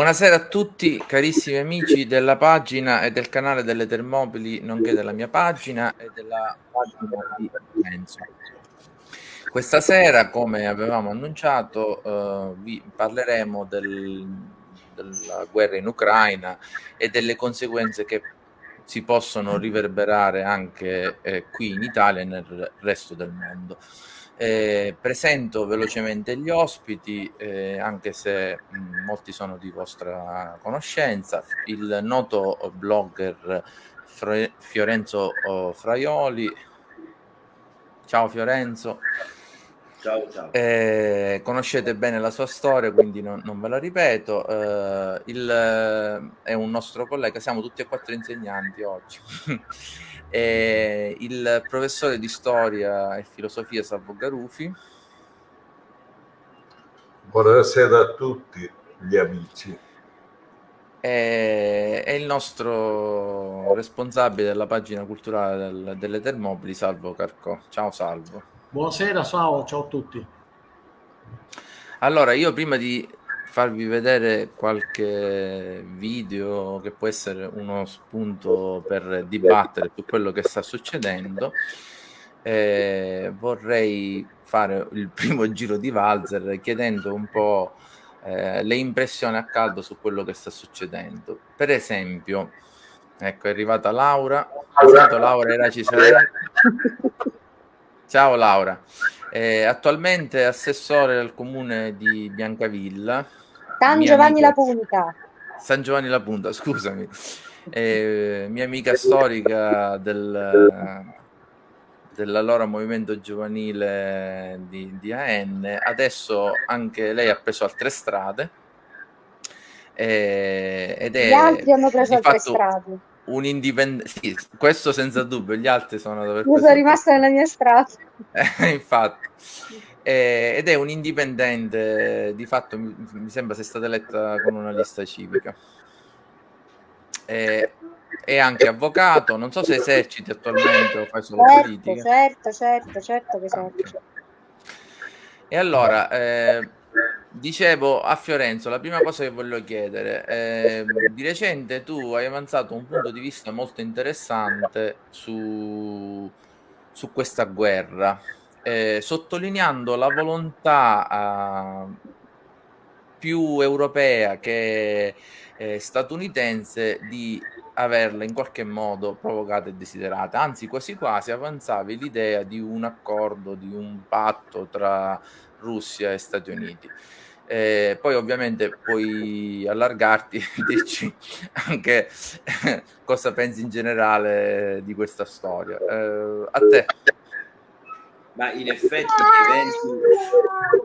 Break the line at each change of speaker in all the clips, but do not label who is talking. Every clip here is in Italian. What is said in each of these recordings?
Buonasera a tutti carissimi amici della pagina e del canale delle Termopili, nonché della mia pagina e della pagina di Enzo. Questa sera, come avevamo annunciato, eh, vi parleremo del, della guerra in Ucraina e delle conseguenze che si possono riverberare anche eh, qui in Italia e nel resto del mondo. Eh, presento velocemente gli ospiti, eh, anche se mh, molti sono di vostra conoscenza. Il noto blogger Fre Fiorenzo oh, Fraioli. Ciao Fiorenzo.
Ciao, ciao.
Eh, conoscete bene la sua storia, quindi non, non ve la ripeto. Eh, il, è un nostro collega, siamo tutti e quattro insegnanti oggi. e il professore di storia e filosofia Salvo Garufi.
Buonasera a tutti gli amici.
E, e il nostro responsabile della pagina culturale del, delle Termobili, Salvo Carcò. Ciao Salvo.
Buonasera, ciao, ciao a tutti.
Allora, io prima di farvi vedere qualche video che può essere uno spunto per dibattere su quello che sta succedendo. Eh, vorrei fare il primo giro di valzer chiedendo un po' eh, le impressioni a caldo su quello che sta succedendo. Per esempio, ecco è arrivata Laura. Esatto, Laura era Ciao Laura. Eh, attualmente assessore al comune di Biancavilla
San Giovanni la Punta.
San Giovanni la Punta, scusami. Eh, mia amica storica del, dell'allora movimento giovanile di, di, AN, adesso anche lei ha preso altre strade. Eh, ed è
gli altri hanno preso altre strade.
Un indipendente, sì, questo senza dubbio, gli altri sono dove
Io sono rimasta nella mia strada.
Eh, infatti eh, ed è un indipendente, di fatto mi, mi sembra sia stata eletta con una lista civica. Eh, è anche avvocato, non so se eserciti attualmente o fai solo
certo,
politica.
Certo, certo, certo che esercito.
E allora, eh, dicevo a Fiorenzo, la prima cosa che voglio chiedere, eh, di recente tu hai avanzato un punto di vista molto interessante su, su questa guerra, eh, sottolineando la volontà eh, più europea che eh, statunitense di averla in qualche modo provocata e desiderata, anzi quasi quasi avanzavi l'idea di un accordo, di un patto tra Russia e Stati Uniti. Eh, poi ovviamente puoi allargarti e dirci anche cosa pensi in generale di questa storia. Eh, a te
ma in effetti gli eventi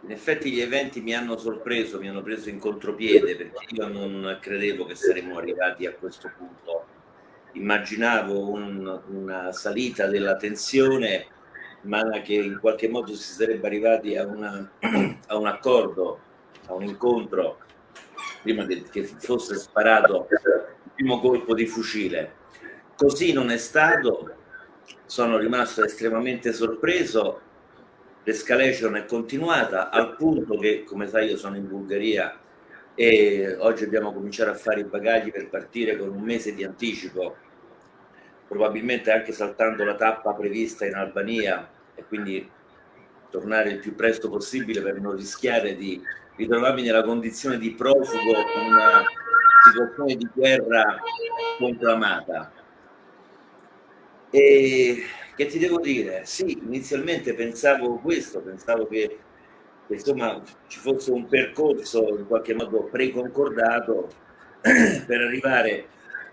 in effetti gli eventi mi hanno sorpreso, mi hanno preso in contropiede perché io non credevo che saremmo arrivati a questo punto. Immaginavo un, una salita della tensione, ma che in qualche modo si sarebbe arrivati a, una, a un accordo, a un incontro, prima che, fosse sparato il primo colpo di fucile. Così non è stato, sono rimasto estremamente sorpreso, l'escalation è continuata al punto che, come sai, io sono in Bulgaria e oggi abbiamo cominciato a fare i bagagli per partire con un mese di anticipo, probabilmente anche saltando la tappa prevista in Albania e quindi tornare il più presto possibile per non rischiare di ritrovarmi nella condizione di profugo in una situazione di guerra conclamata. E che ti devo dire? Sì, inizialmente pensavo questo, pensavo che, che insomma ci fosse un percorso in qualche modo preconcordato per arrivare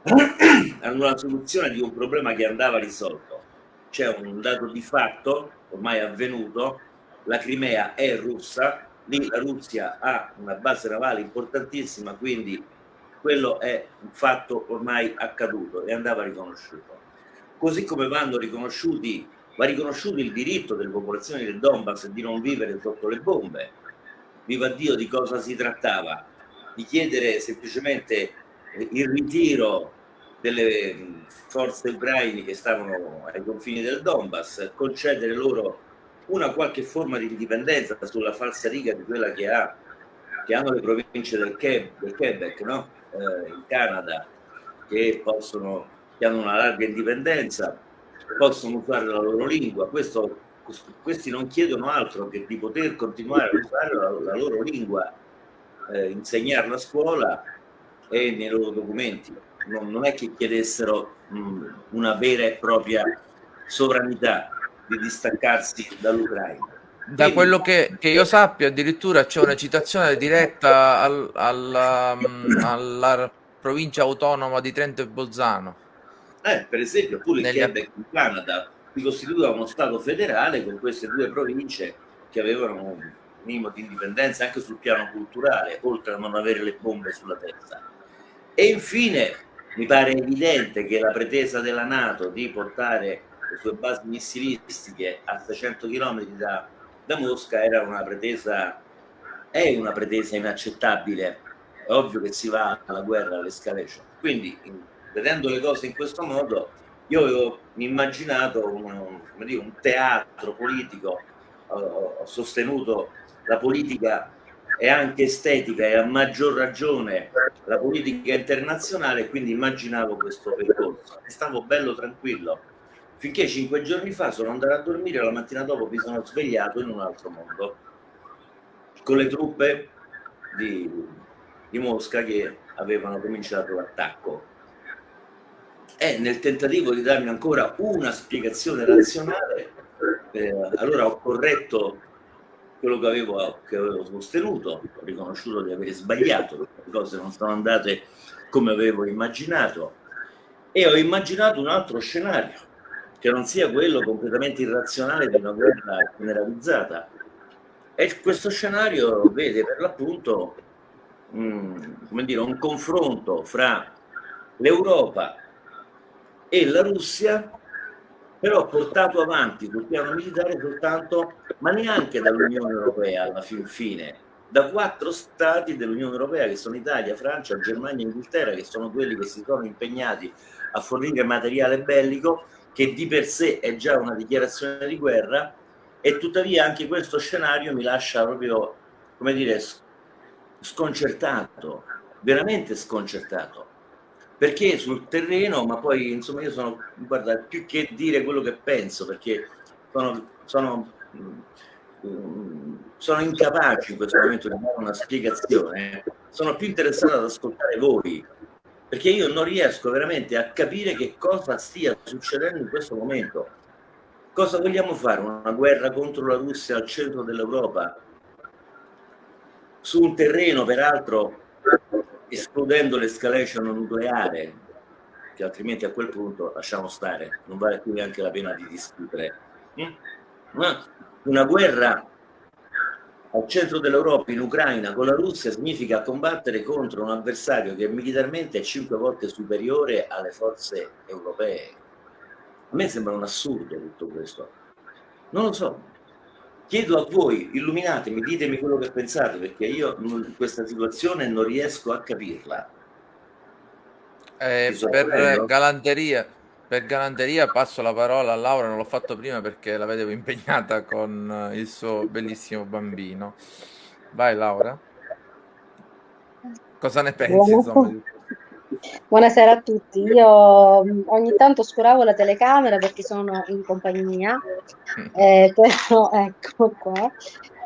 a una soluzione di un problema che andava risolto. C'è un dato di fatto ormai avvenuto, la Crimea è russa, lì la Russia ha una base navale importantissima, quindi quello è un fatto ormai accaduto e andava riconosciuto. Così come vanno riconosciuti, va riconosciuto il diritto delle popolazioni del Donbass di non vivere sotto le bombe. Viva Dio di cosa si trattava? Di chiedere semplicemente il ritiro delle forze ucraine che stavano ai confini del Donbass, concedere loro una qualche forma di indipendenza sulla falsa riga di quella che, ha, che hanno le province del, Quebec, del Quebec no? eh, in Canada, che, possono, che hanno una larga indipendenza, possono usare la loro lingua. Questo, questi non chiedono altro che di poter continuare a usare la, la loro lingua, eh, insegnarla a scuola e nei loro documenti. Non, non è che chiedessero mh, una vera e propria sovranità di distaccarsi dall'Ucraina.
Da quello che, che, io sappia, addirittura c'è una citazione diretta al, alla, alla, provincia autonoma di Trento e Bolzano.
Eh, per esempio, pure il Negli... Quebec in Canada si costituiva uno Stato federale con queste due province che avevano un minimo di indipendenza anche sul piano culturale, oltre a non avere le bombe sulla testa. E infine mi pare evidente che la pretesa della Nato di portare le sue basi missilistiche a 600 km da, da Mosca era una pretesa, è una pretesa inaccettabile. È ovvio che si va alla guerra, all'escalation. Quindi, vedendo le cose in questo modo, io avevo immaginato un, dire, un teatro politico, ho, ho sostenuto la politica e anche estetica e a maggior ragione la politica internazionale, quindi immaginavo questo percorso. E stavo bello tranquillo finché cinque giorni fa sono andato a dormire la mattina dopo mi sono svegliato in un altro mondo con le truppe di, di Mosca che avevano cominciato l'attacco e nel tentativo di darmi ancora una spiegazione razionale eh, allora ho corretto quello che avevo, che avevo sostenuto ho riconosciuto di aver sbagliato le cose non sono andate come avevo immaginato e ho immaginato un altro scenario che non sia quello completamente irrazionale di una guerra generalizzata. E questo scenario vede per l'appunto come dire, un confronto fra l'Europa e la Russia, però portato avanti sul piano militare soltanto, ma neanche dall'Unione Europea alla fin fine, da quattro stati dell'Unione Europea che sono Italia, Francia, Germania e Inghilterra, che sono quelli che si sono impegnati a fornire materiale bellico che di per sé è già una dichiarazione di guerra e tuttavia anche questo scenario mi lascia proprio, come dire, sconcertato, veramente sconcertato. Perché sul terreno, ma poi insomma io sono, guarda, più che dire quello che penso, perché sono, sono, sono incapace in questo momento di dare una spiegazione, sono più interessato ad ascoltare voi, perché io non riesco veramente a capire che cosa stia succedendo in questo momento. Cosa vogliamo fare? Una guerra contro la Russia al centro dell'Europa? Su un terreno, peraltro, escludendo l'escalation nucleare, che altrimenti a quel punto lasciamo stare, non vale più neanche la pena di discutere. Mm? Una guerra al centro dell'Europa, in Ucraina, con la Russia, significa combattere contro un avversario che militarmente è cinque volte superiore alle forze europee. A me sembra un assurdo tutto questo. Non lo so. Chiedo a voi, illuminatemi, ditemi quello che pensate, perché io in questa situazione non riesco a capirla.
Eh, per galanteria, per galanteria passo la parola a Laura, non l'ho fatto prima perché la vedevo impegnata con il suo bellissimo bambino. Vai Laura. Cosa ne pensi? Insomma?
Buonasera a tutti. Io mh, ogni tanto oscuravo la telecamera perché sono in compagnia, eh, però ecco qua.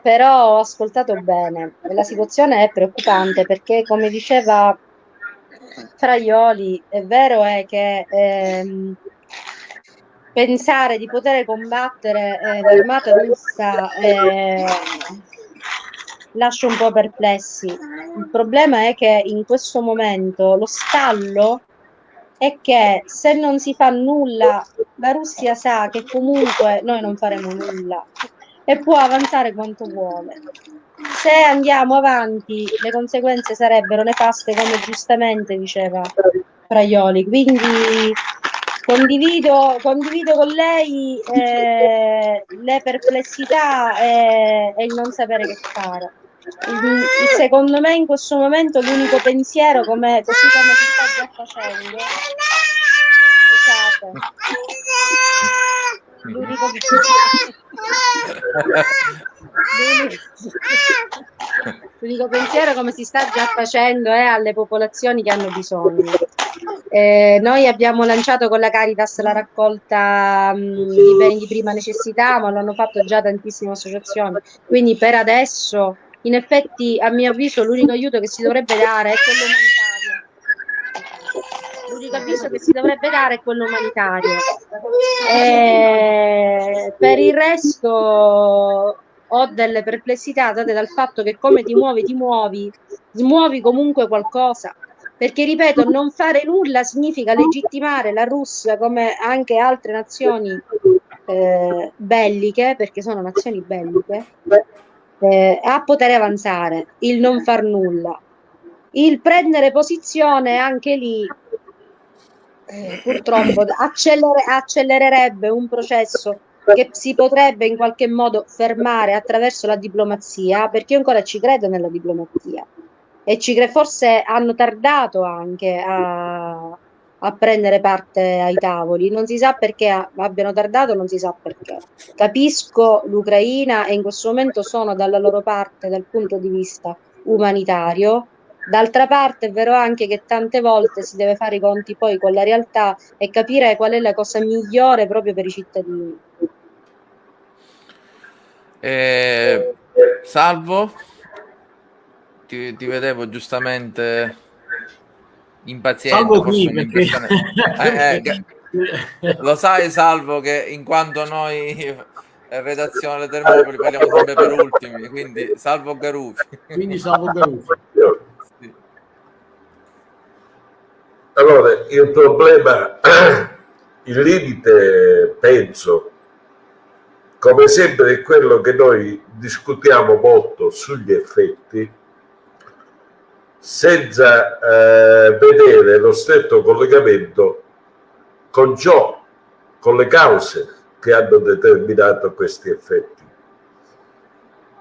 Però ho ascoltato bene. La situazione è preoccupante perché, come diceva Fraioli, è vero è che ehm, pensare di poter combattere eh, l'armata russa eh, lascia un po' perplessi. Il problema è che in questo momento lo stallo è che se non si fa nulla, la Russia sa che comunque noi non faremo nulla e può avanzare quanto vuole. Se andiamo avanti, le conseguenze sarebbero nefaste, come giustamente diceva Fraioli. Quindi condivido, condivido con lei eh, le perplessità e, e il non sapere che fare. Secondo me in questo momento l'unico pensiero, come, così come si sta già facendo, scusate, l'unico, l'unico- l'unico pensiero come si sta già facendo è alle popolazioni che hanno bisogno. Eh, noi abbiamo lanciato con la Caritas la raccolta mh, di beni di prima necessità, ma lo hanno fatto già tantissime associazioni. Quindi per adesso, in effetti, a mio avviso, l'unico aiuto che si dovrebbe dare è quello umanitario. L'unico avviso che si dovrebbe dare è quello umanitario. Eh, per il resto ho delle perplessità date dal fatto che come ti muovi, ti muovi, smuovi comunque qualcosa. Perché, ripeto, non fare nulla significa legittimare la Russia come anche altre nazioni eh, belliche, perché sono nazioni belliche, eh, a poter avanzare, il non far nulla. Il prendere posizione anche lì eh, purtroppo accelere- accelererebbe un processo che si potrebbe in qualche modo fermare attraverso la diplomazia, perché io ancora ci credo nella diplomazia e ci cre- forse hanno tardato anche a, a prendere parte ai tavoli. Non si sa perché abbiano tardato, non si sa perché. Capisco l'Ucraina e in questo momento sono dalla loro parte dal punto di vista umanitario. D'altra parte è vero anche che tante volte si deve fare i conti poi con la realtà e capire qual è la cosa migliore proprio per i cittadini.
Eh, salvo, ti, ti vedevo giustamente impaziente,
Salvo qui perché.
Eh, eh, lo sai, Salvo, che in quanto noi eh, redazione delle Termopoli parliamo sempre per ultimi, quindi Salvo Garufi.
quindi salvo Garufi.
Sì.
Allora, il problema, il limite, penso, come sempre, è quello che noi discutiamo molto sugli effetti, senza eh, vedere lo stretto collegamento con ciò, con le cause che hanno determinato questi effetti,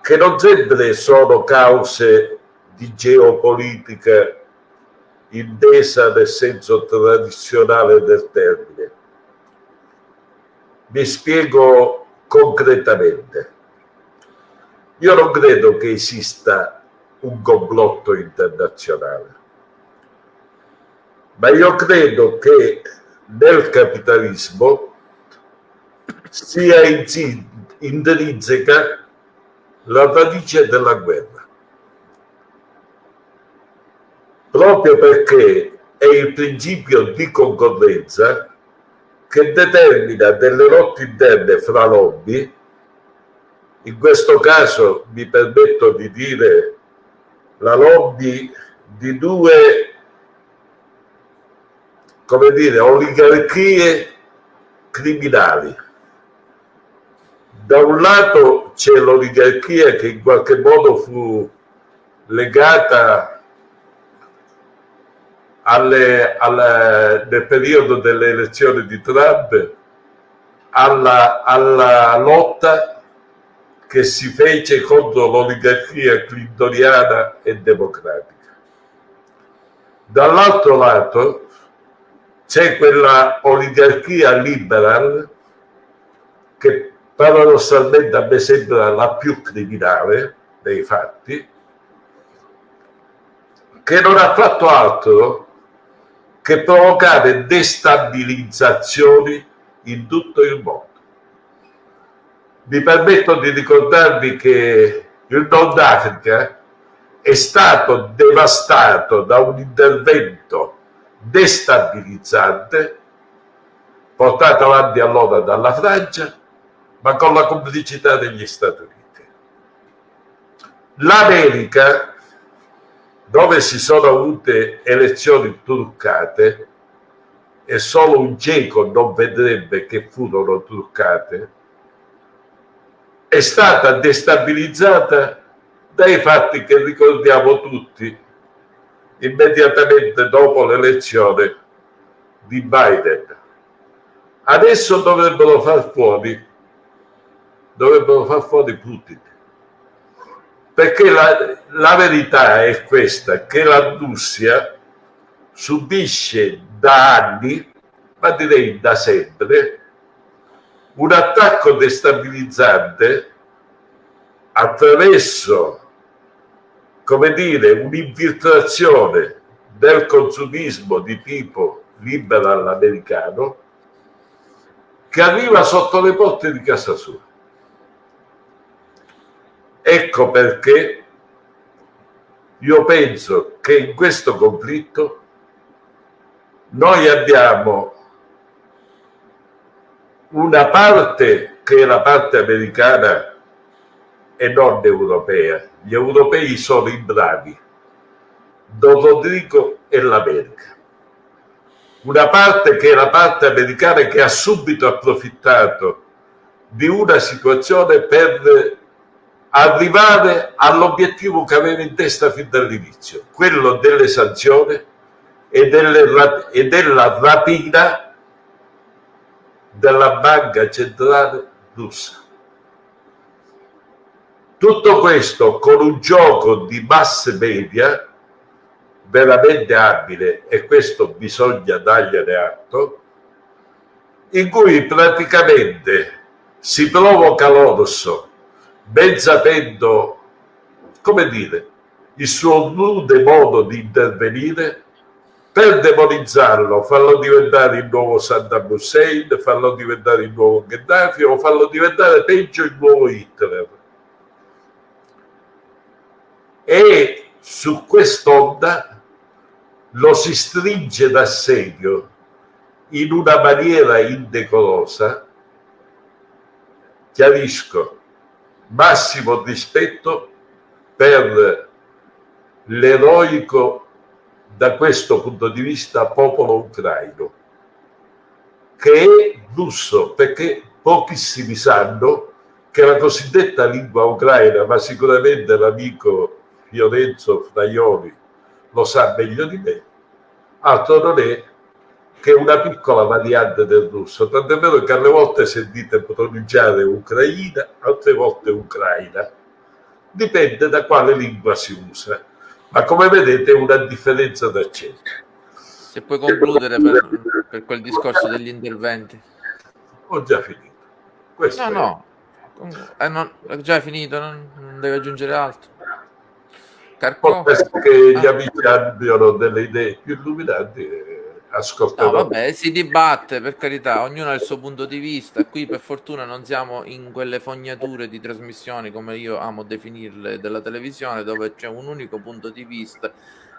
che non sempre sono cause di geopolitica intesa nel senso tradizionale del termine. Mi spiego concretamente. Io non credo che esista un complotto internazionale, ma io credo che nel capitalismo sia intrinseca la radice della guerra. proprio perché è il principio di concorrenza che determina delle lotte interne fra lobby, in questo caso mi permetto di dire la lobby di due, come dire, oligarchie criminali. Da un lato c'è l'oligarchia che in qualche modo fu legata alle, alle, nel periodo delle elezioni di Trump alla, alla lotta che si fece contro l'oligarchia clintoniana e democratica. Dall'altro lato c'è quella oligarchia liberal che paradossalmente a me sembra la più criminale dei fatti, che non ha fatto altro che provocare destabilizzazioni in tutto il mondo. Mi permetto di ricordarvi che il Nord Africa è stato devastato da un intervento destabilizzante portato avanti allora dalla Francia, ma con la complicità degli Stati Uniti. L'America, dove si sono avute elezioni truccate, e solo un cieco non vedrebbe che furono truccate, è stata destabilizzata dai fatti che ricordiamo tutti immediatamente dopo l'elezione di Biden. Adesso dovrebbero far fuori, dovrebbero far fuori Putin. Perché la, la verità è questa, che la Russia subisce da anni, ma direi da sempre, un attacco destabilizzante attraverso, come dire, un'infiltrazione del consumismo di tipo liberal americano che arriva sotto le porte di casa sua. Ecco perché io penso che in questo conflitto noi abbiamo una parte che è la parte americana e non europea. Gli europei sono i bravi, Don Rodrigo e l'America. Una parte che è la parte americana che ha subito approfittato di una situazione per arrivare all'obiettivo che aveva in testa fin dall'inizio, quello delle sanzioni e, delle, e della rapina della banca centrale russa. Tutto questo con un gioco di mass media veramente abile, e questo bisogna dargliene atto, in cui praticamente si provoca l'orso, ben sapendo, come dire, il suo rude modo di intervenire per demonizzarlo, farlo diventare il nuovo Saddam Hussein, farlo diventare il nuovo Gheddafi o farlo diventare peggio il nuovo Hitler. E su quest'onda lo si stringe d'assedio in una maniera indecorosa, chiarisco, massimo rispetto per l'eroico da questo punto di vista popolo ucraino, che è russo, perché pochissimi sanno che la cosiddetta lingua ucraina, ma sicuramente l'amico Fiorenzo Fraioli lo sa meglio di me, altro non è che una piccola variante del russo, tant'è vero che alle volte sentite pronunciare Ucraina, altre volte Ucraina, dipende da quale lingua si usa ma come vedete una differenza d'accento.
Se puoi concludere per, per, quel discorso degli interventi.
Ho già finito. Questo
no, no, eh, non, è già finito, non, non devi aggiungere altro.
Carco? Penso che gli ah. amici abbiano delle idee più illuminanti ascolterò.
No, vabbè, si dibatte, per carità, ognuno ha il suo punto di vista. Qui per fortuna non siamo in quelle fognature di trasmissioni, come io amo definirle, della televisione, dove c'è un unico punto di vista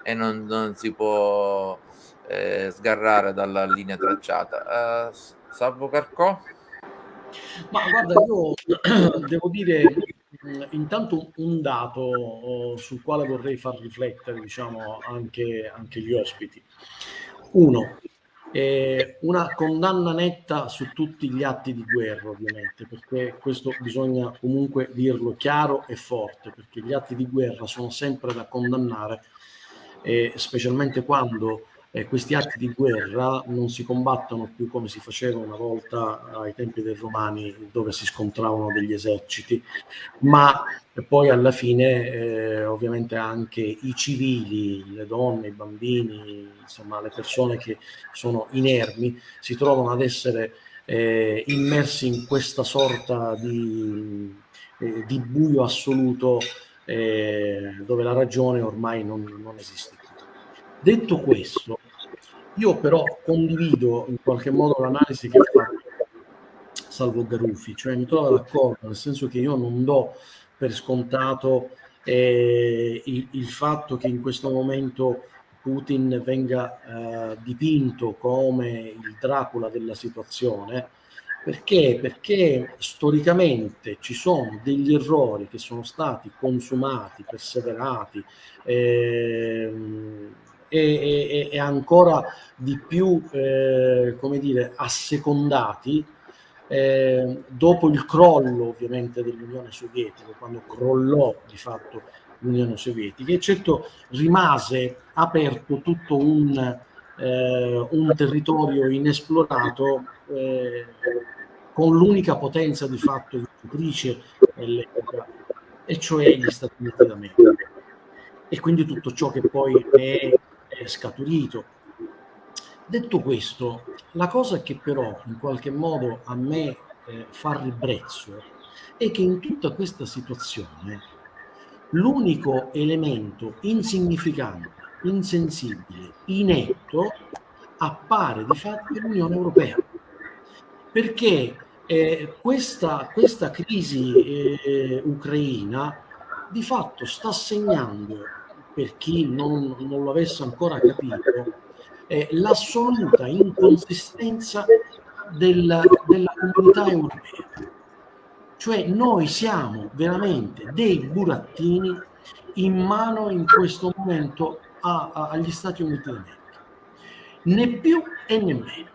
e non, non si può eh, sgarrare dalla linea tracciata. Uh, Salvo Carcò?
Ma guarda, io devo dire intanto un dato oh, sul quale vorrei far riflettere diciamo, anche, anche gli ospiti. Uno, eh, una condanna netta su tutti gli atti di guerra, ovviamente, perché questo bisogna comunque dirlo chiaro e forte, perché gli atti di guerra sono sempre da condannare, eh, specialmente quando eh, questi atti di guerra non si combattono più come si faceva una volta ai tempi dei romani dove si scontravano degli eserciti, ma poi alla fine eh, ovviamente anche i civili, le donne, i bambini, insomma le persone che sono inermi si trovano ad essere eh, immersi in questa sorta di, eh, di buio assoluto eh, dove la ragione ormai non, non esiste. Detto questo, Io però condivido in qualche modo l'analisi che fatto Salvo Garuffi, cioè mi trovo d'accordo, nel senso che io non do per scontato eh, il, il, fatto che in questo momento Putin venga eh, dipinto come il Dracula della situazione, perché? Perché storicamente ci sono degli errori che sono stati consumati, perseverati ehm, e, e, e, ancora di più, eh, come dire, assecondati eh, dopo il crollo ovviamente dell'Unione Sovietica, quando crollò di fatto l'Unione Sovietica e certo rimase aperto tutto un, eh, un territorio inesplorato eh, con l'unica potenza di fatto vincitrice dell'epoca, e cioè gli Stati Uniti d'America. E quindi tutto ciò che poi è, è scaturito. Detto questo, la cosa che però in qualche modo a me eh, fa ribrezzo è che in tutta questa situazione l'unico elemento insignificante, insensibile, inetto appare di fatto l'Unione Europea. Perché eh, questa, questa, crisi eh, ucraina di fatto sta segnando, per chi non, non lo avesse ancora capito, eh, l'assoluta inconsistenza della, della comunità europea. Cioè noi siamo veramente dei burattini in mano in questo momento a, a, agli Stati Uniti d'America. Né più e né meno.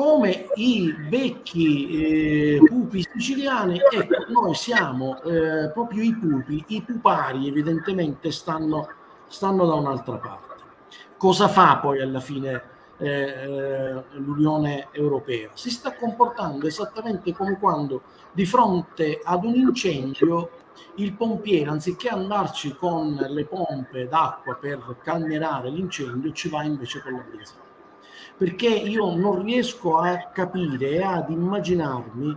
Come i vecchi eh, pupi siciliani, ecco, noi siamo eh, proprio i pupi, i pupari evidentemente stanno, stanno da un'altra parte. Cosa fa poi alla fine eh, eh, l'Unione Europea? Si sta comportando esattamente come quando di fronte ad un incendio il pompiere, anziché andarci con le pompe d'acqua per calmierare l'incendio, ci va invece con la benzina. Perché io non riesco a capire e ad immaginarmi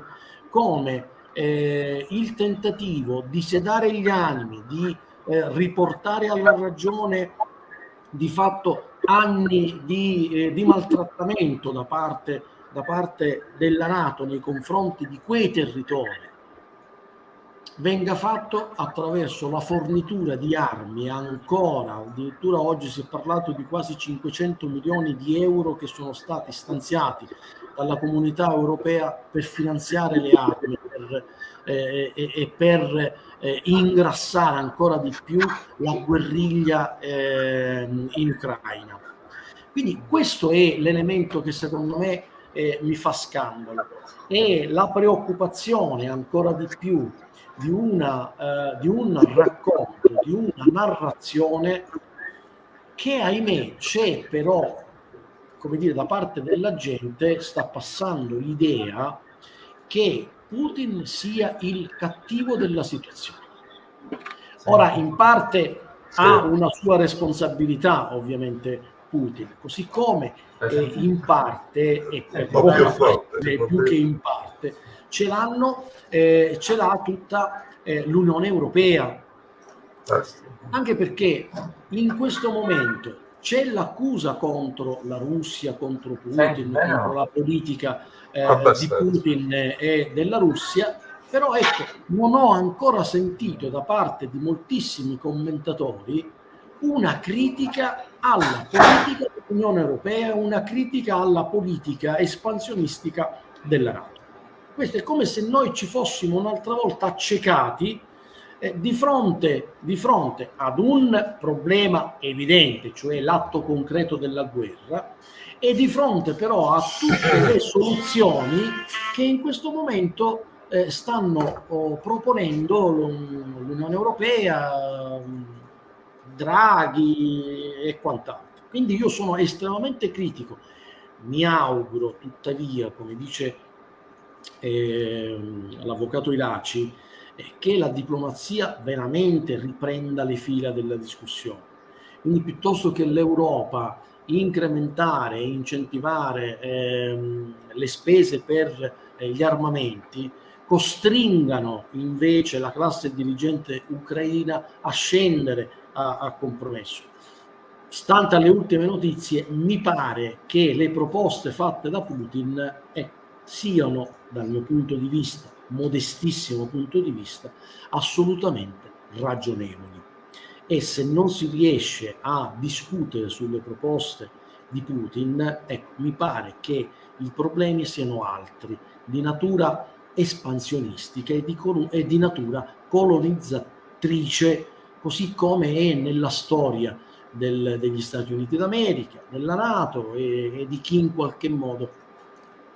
come eh, il tentativo di sedare gli animi, di eh, riportare alla ragione di fatto anni di, eh, di maltrattamento da parte, da parte della Nato nei confronti di quei territori venga fatto attraverso la fornitura di armi ancora, addirittura oggi si è parlato di quasi 500 milioni di euro che sono stati stanziati dalla comunità europea per finanziare le armi per, eh, e, e, per eh, ingrassare ancora di più la guerriglia eh, in Ucraina. Quindi questo è l'elemento che secondo me eh, mi fa scandalo e la preoccupazione ancora di più di, una, eh, di un racconto, di una narrazione che ahimè c'è però, come dire, da parte della gente sta passando l'idea che Putin sia il cattivo della situazione. Ora, in parte ha una sua responsabilità, ovviamente, Putin, così come eh, in parte, e per più, più che in parte, ce l'hanno, eh, ce l'ha tutta eh, l'Unione Europea. Anche perché in questo momento c'è l'accusa contro la Russia, contro Putin, contro la politica eh, di Putin e della Russia, però ecco, non ho ancora sentito da parte di moltissimi commentatori una critica alla politica dell'Unione Europea, una critica alla politica espansionistica della NATO. Questo è come se noi ci fossimo un'altra volta accecati eh, di, fronte, di fronte ad un problema evidente, cioè l'atto concreto della guerra, e di fronte però a tutte le soluzioni che in questo momento eh, stanno oh, proponendo l'Unione Europea, Draghi e quant'altro. Quindi io sono estremamente critico. Mi auguro tuttavia, come dice l'avvocato Ilaci, eh, che la diplomazia veramente riprenda le fila della discussione. Quindi piuttosto che l'Europa incrementare e incentivare ehm, le spese per eh, gli armamenti, costringano invece la classe dirigente ucraina a scendere a, a compromesso. stante alle ultime notizie, mi pare che le proposte fatte da Putin eh, siano, dal mio punto di vista, modestissimo punto di vista, assolutamente ragionevoli. E se non si riesce a discutere sulle proposte di Putin, ecco, mi pare che i problemi siano altri, di natura espansionistica e di, e di natura colonizzatrice, così come è nella storia del, degli Stati Uniti d'America, della Nato e, e di chi in qualche modo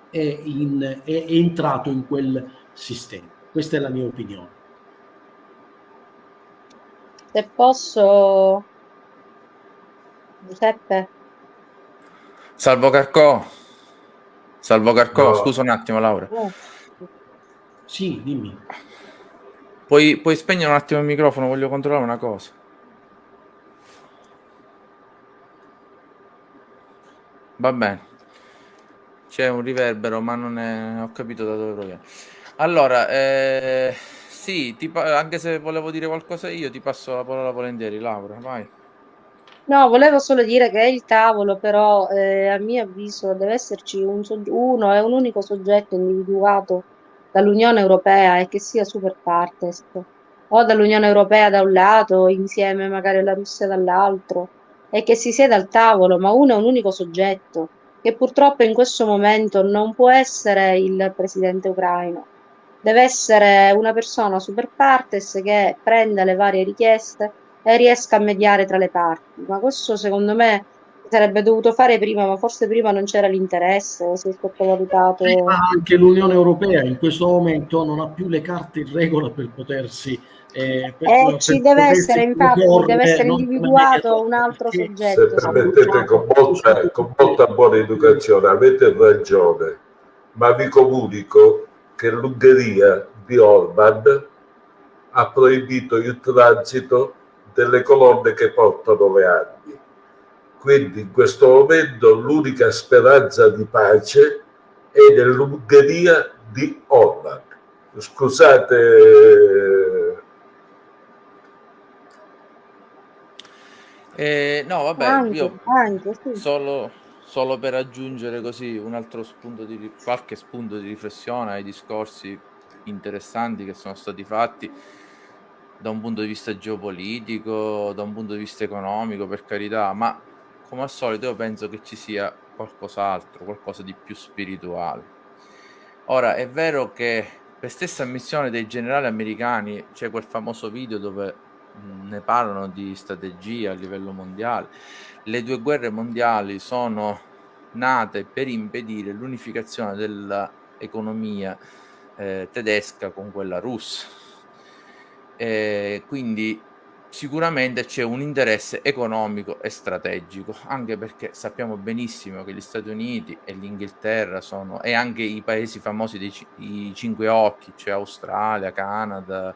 è, in, è, è entrato in quel sistema. Questa è la mia opinione.
Se posso, Giuseppe.
Salvo Carcò. Salvo Carcò, no. scusa un attimo Laura. Oh.
Sì, dimmi.
Puoi, puoi spegnere un attimo il microfono, voglio controllare una cosa. Va bene. C'è un riverbero, ma non è... ho capito da dove proviene. Allora, eh, sì, ti, anche se volevo dire qualcosa io, ti passo la parola volentieri, Laura, vai.
No, volevo solo dire che il tavolo, però, eh, a mio avviso, deve esserci un uno e un unico soggetto individuato dall'Unione Europea e che sia super partes, o dall'Unione Europea da un lato, insieme magari alla Russia dall'altro, e che si sieda al tavolo, ma uno è un unico soggetto, che purtroppo in questo momento non può essere il presidente ucraino, deve essere una persona super partes che prenda le varie richieste e riesca a mediare tra le parti. Ma questo secondo me sarebbe dovuto fare prima, ma forse prima non c'era l'interesse, si è sottovalutato.
Anche l'Unione Europea in questo momento non ha più le carte in regola per potersi
eh, eh, ci deve essere infatti deve essere individuato un altro soggetto
se permettete con molta, con molta buona educazione avete ragione ma vi comunico che l'Ungheria di Orban ha proibito il transito delle colonne che portano le armi. Quindi in questo momento l'unica speranza di pace è nell'Ungheria di Orban. Scusate
Eh, no, vabbè, anche, io anche, sì. solo, solo, per aggiungere così un altro spunto di qualche spunto di riflessione ai discorsi interessanti che sono stati fatti da un punto di vista geopolitico, da un punto di vista economico, per carità, ma come al solito io penso che ci sia qualcos'altro, qualcosa di più spirituale. Ora, è vero che per stessa ammissione dei generali americani c'è quel famoso video dove ne parlano di strategia a livello mondiale. Le due guerre mondiali sono nate per impedire l'unificazione dell'economia eh, tedesca con quella russa. E quindi sicuramente c'è un interesse economico e strategico, anche perché sappiamo benissimo che gli Stati Uniti e l'Inghilterra sono, e anche i paesi famosi dei cinque occhi, cioè Australia, Canada,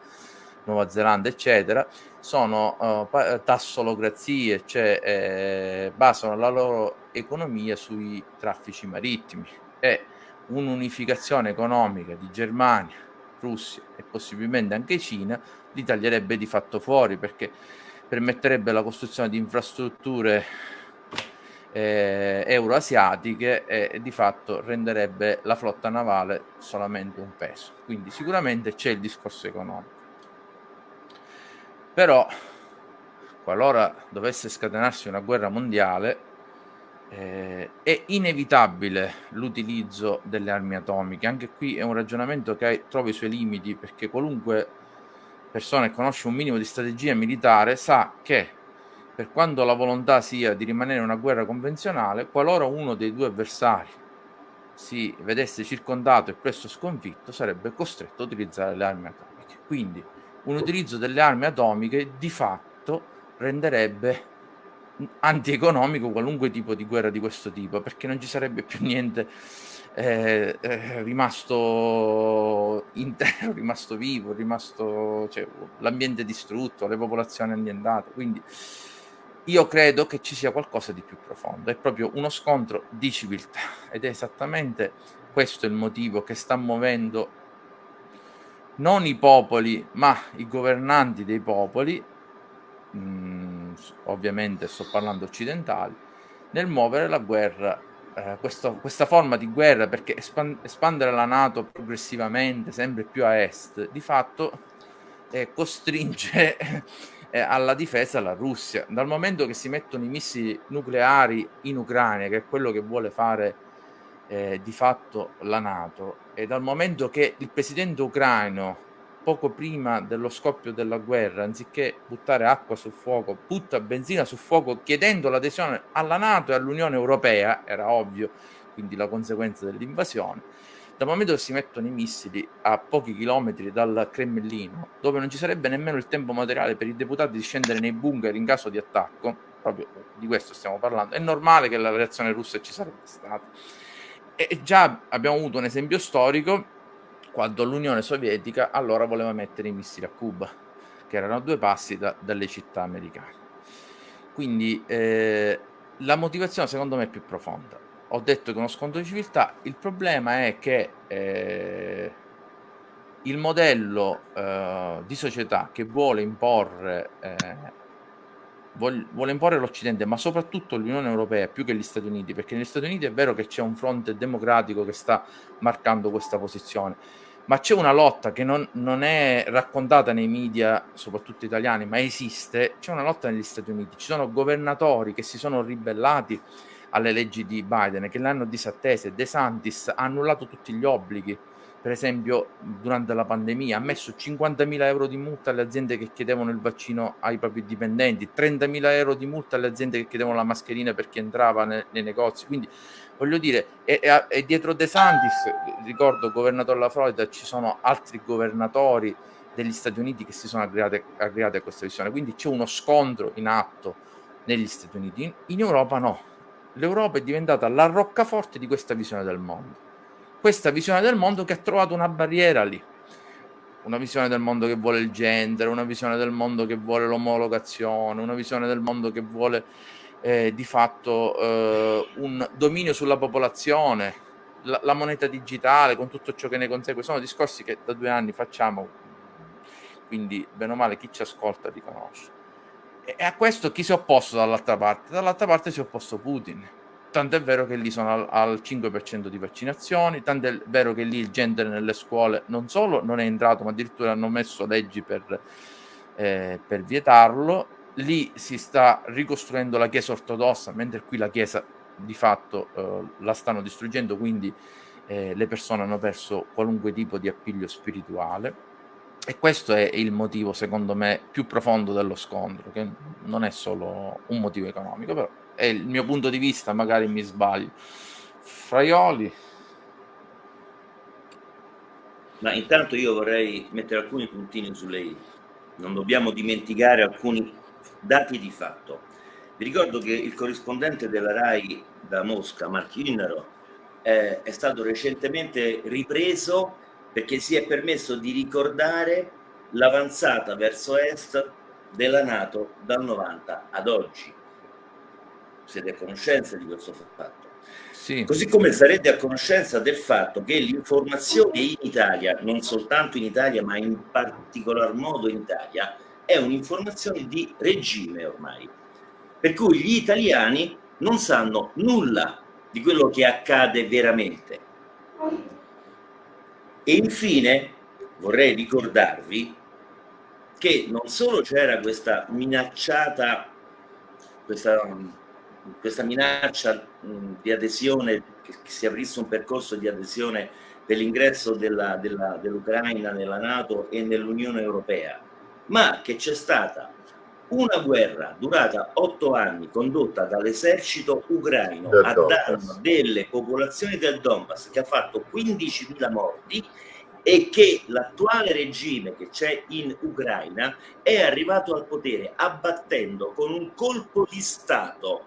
Nuova Zelanda, eccetera, sono uh, tassolocrazie, cioè eh, basano la loro economia sui traffici marittimi e un'unificazione economica di Germania, Russia e possibilmente anche Cina li taglierebbe di fatto fuori perché permetterebbe la costruzione di infrastrutture eh, euroasiatiche e di fatto renderebbe la flotta navale solamente un peso. Quindi sicuramente c'è il discorso economico. Però, qualora dovesse scatenarsi una guerra mondiale, eh, è inevitabile l'utilizzo delle armi atomiche. Anche qui è un ragionamento che trova i suoi limiti, perché qualunque persona che conosce un minimo di strategia militare sa che per quanto la volontà sia di rimanere in una guerra convenzionale, qualora uno dei due avversari si vedesse circondato e presto sconfitto, sarebbe costretto a utilizzare le armi atomiche. Quindi un utilizzo delle armi atomiche di fatto renderebbe antieconomico qualunque tipo di guerra di questo tipo, perché non ci sarebbe più niente eh, eh, rimasto intero, rimasto vivo, rimasto cioè, l'ambiente distrutto, le popolazioni annientate. Quindi io credo che ci sia qualcosa di più profondo, è proprio uno scontro di civiltà ed è esattamente questo il motivo che sta muovendo non i popoli, ma i governanti dei popoli mh, mm, ovviamente sto parlando occidentali, nel muovere la guerra, eh, questo, questa forma di guerra, perché espan- espandere la Nato progressivamente, sempre più a est, di fatto eh, costringe eh, alla difesa la Russia. Dal momento che si mettono i missili nucleari in Ucraina, che è quello che vuole fare eh, di fatto la Nato, e dal momento che il presidente ucraino poco prima dello scoppio della guerra, anziché buttare acqua sul fuoco, butta benzina sul fuoco chiedendo l'adesione alla Nato e all'Unione Europea, era ovvio, quindi la conseguenza dell'invasione. Dal momento che si mettono i missili a pochi chilometri dal Cremlino, dove non ci sarebbe nemmeno il tempo materiale per i deputati di scendere nei bunker in caso di attacco, proprio di questo stiamo parlando, è normale che la reazione russa ci sarebbe stata. E già abbiamo avuto un esempio storico quando l'Unione Sovietica allora voleva mettere i missili a Cuba, che erano a due passi da, dalle città americane. Quindi eh, la motivazione secondo me è più profonda. Ho detto che uno scontro di civiltà, il problema è che eh, il modello eh, di società che vuole imporre eh, vuole imporre l'Occidente, ma soprattutto l'Unione Europea più che gli Stati Uniti, perché negli Stati Uniti è vero che c'è un fronte democratico che sta marcando questa posizione, ma c'è una lotta che non, non, è raccontata nei media, soprattutto italiani, ma esiste, c'è una lotta negli Stati Uniti, ci sono governatori che si sono ribellati alle leggi di Biden, che le hanno disattese, De Santis ha annullato tutti gli obblighi, per esempio durante la pandemia, ha messo 50.000 euro di multa alle aziende che chiedevano il vaccino ai propri dipendenti, 30.000 euro di multa alle aziende che chiedevano la mascherina per chi entrava nei, nei negozi. Quindi voglio dire, e, e, e dietro De Santis, ricordo governatore della Florida, ci sono altri governatori degli Stati Uniti che si sono aggregati, aggregati a questa visione. Quindi c'è uno scontro in atto negli Stati Uniti. In, in Europa no. L'Europa è diventata la roccaforte di questa visione del mondo questa visione del mondo che ha trovato una barriera lì. Una visione del mondo che vuole il gender, una visione del mondo che vuole l'omologazione, una visione del mondo che vuole eh, di fatto eh, un dominio sulla popolazione, la, la, moneta digitale con tutto ciò che ne consegue. Sono discorsi che da due anni facciamo, quindi bene o male chi ci ascolta riconosce. E a questo chi si è opposto dall'altra parte? Dall'altra parte si è opposto Putin Tanto è vero che lì sono al, al 5% di vaccinazioni, tanto è vero che lì il gender nelle scuole non solo non è entrato, ma addirittura hanno messo leggi per, eh, per vietarlo. Lì si sta ricostruendo la Chiesa ortodossa, mentre qui la Chiesa di fatto eh, la stanno distruggendo, quindi eh, le persone hanno perso qualunque tipo di appiglio spirituale. E questo è il motivo, secondo me, più profondo dello scontro, che non è solo un motivo economico, però è il mio punto di vista, magari mi sbaglio. Fraioli.
Ma intanto io vorrei mettere alcuni puntini sulle i. Non dobbiamo dimenticare alcuni dati di fatto. Vi ricordo che il corrispondente della RAI da Mosca, Marchi Innaro, eh, è stato recentemente ripreso perché si è permesso di ricordare l'avanzata verso est della Nato dal 90 ad oggi siete a conoscenza di questo fatto. Sì. Così come sarete a conoscenza del fatto che l'informazione in Italia, non soltanto in Italia, ma in particolar modo in Italia, è un'informazione di regime ormai. Per cui gli italiani non sanno nulla di quello che accade veramente. E infine vorrei ricordarvi che non solo c'era questa minacciata, questa questa minaccia di adesione, che, si aprisse un percorso di adesione dell'ingresso dell'Ucraina nella Nato e nell'Unione Europea, ma che c'è stata una guerra durata otto anni condotta dall'esercito ucraino a danno delle popolazioni del Donbass che ha fatto 15.000 morti e che l'attuale regime che c'è in Ucraina è arrivato al potere abbattendo con un colpo di Stato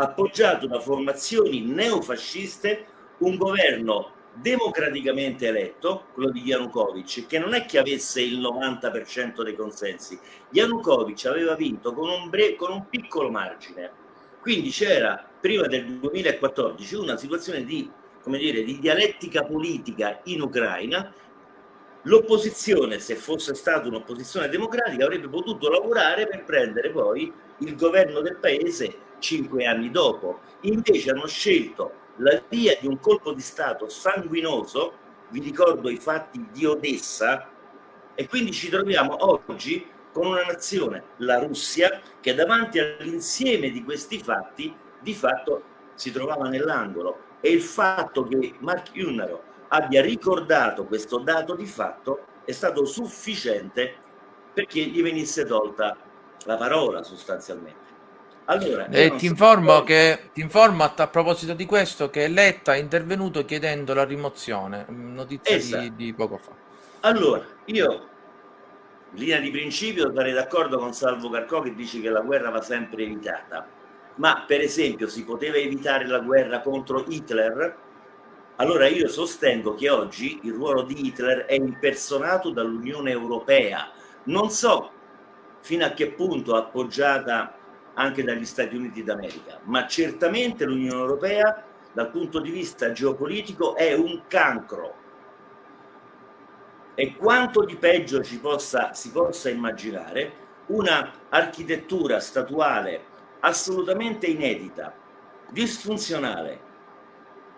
appoggiato da formazioni neofasciste un governo democraticamente eletto, quello di Yanukovych, che non è che avesse il 90% dei consensi. Yanukovych aveva vinto con un, con un piccolo margine. Quindi c'era, prima del 2014, una situazione di, dire, di dialettica politica in Ucraina. L'opposizione, se fosse stata un'opposizione democratica, avrebbe potuto lavorare per prendere poi il governo del paese cinque anni dopo. Invece hanno scelto la via di un colpo di Stato sanguinoso, vi ricordo i fatti di Odessa, e quindi ci troviamo oggi con una nazione, la Russia, che davanti all'insieme di questi fatti di fatto si trovava nell'angolo e il fatto che Mark Unnaro abbia ricordato questo dato di fatto è stato sufficiente perché gli venisse tolta la parola sostanzialmente.
Allora, e ti informo, so... che, ti informo a, a, proposito di questo che Letta è intervenuto chiedendo la rimozione, notizia esatto. di, di poco fa.
Allora, io in linea di principio sarei d'accordo con Salvo Carcò che dice che la guerra va sempre evitata, ma per esempio si poteva evitare la guerra contro Hitler? Allora io sostengo che oggi il ruolo di Hitler è impersonato dall'Unione Europea. Non so fino a che punto appoggiata anche dagli Stati Uniti d'America, ma certamente l'Unione Europea dal punto di vista geopolitico è un cancro. E quanto di peggio ci possa, si possa immaginare una architettura statuale assolutamente inedita, disfunzionale,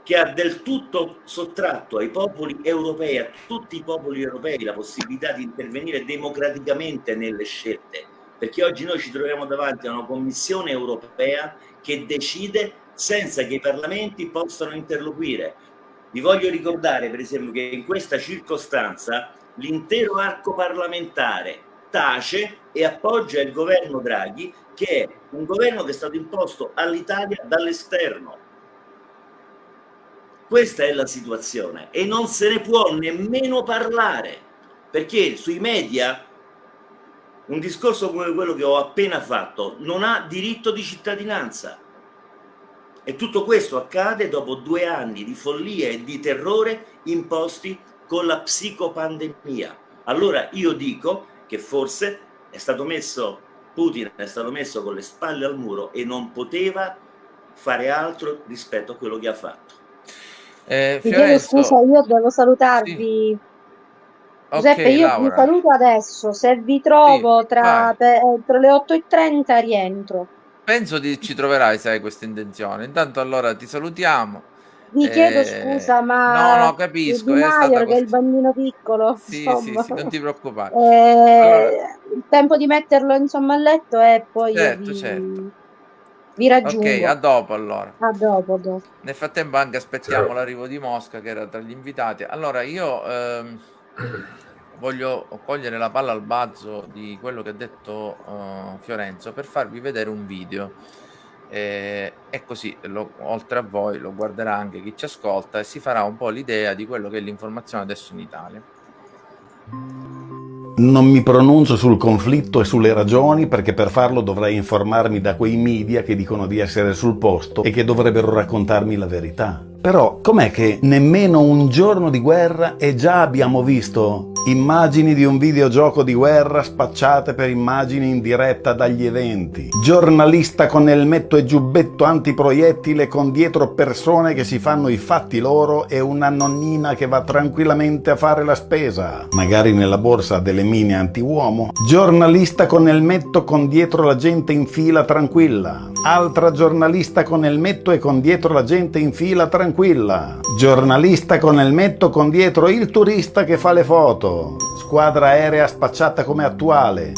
che ha del tutto sottratto ai popoli europei, a tutti i popoli europei, la possibilità di intervenire democraticamente nelle scelte, perché oggi noi ci troviamo davanti a una Commissione europea che decide senza che i parlamenti possano interloquire. Vi voglio ricordare, per esempio, che in questa circostanza l'intero arco parlamentare tace e appoggia il governo Draghi che è un governo che è stato imposto all'Italia dall'esterno. Questa è la situazione e non se ne può nemmeno parlare, perché sui media un discorso come quello che ho appena fatto non ha diritto di cittadinanza. E tutto questo accade dopo due anni di follia e di terrore imposti con la psicopandemia. Allora io dico che forse è stato messo Putin è stato messo con le spalle al muro e non poteva fare altro rispetto a quello che ha fatto.
Eh, Fiorenzo... scusa, io devo salutarvi. Sì. Giuseppe, okay, io Laura. vi saluto adesso. Se vi trovo sì, tra, per, tra le 8.30 rientro.
Penso che ci troverai se hai questa intenzione. Intanto allora ti salutiamo.
Vi chiedo eh, scusa, ma
no, no, capisco. È
che è il bambino piccolo.
Sì, sì, sì, non ti preoccupare.
Eh, allora... Il tempo di metterlo insomma a letto e poi
certo,
vi...
certo.
Vi raggiungo.
Ok, a dopo allora.
A dopo, dopo.
Nel frattempo anche aspettiamo l'arrivo di Mosca che era tra gli invitati. Allora io ehm, voglio cogliere la palla al balzo di quello che ha detto uh, Fiorenzo per farvi vedere un video e, e così lo, oltre a voi lo guarderà anche chi ci ascolta e si farà un po' l'idea di quello che è l'informazione adesso in Italia.
Non mi pronuncio sul conflitto e sulle ragioni perché per farlo dovrei informarmi da quei media che dicono di essere sul posto e che dovrebbero raccontarmi la verità. Però com'è che nemmeno un giorno di guerra e già abbiamo visto immagini di un videogioco di guerra spacciate per immagini in diretta dagli eventi? Giornalista con elmetto e giubbetto antiproiettile con dietro persone che si fanno i fatti loro e una nonnina che va tranquillamente a fare la spesa, magari nella borsa delle mine anti-uomo. Giornalista con elmetto con dietro la gente in fila tranquilla. Altra giornalista con elmetto e con dietro la gente in fila tranquilla tranquilla. Giornalista con elmetto con dietro il turista che fa le foto. Squadra aerea spacciata come attuale.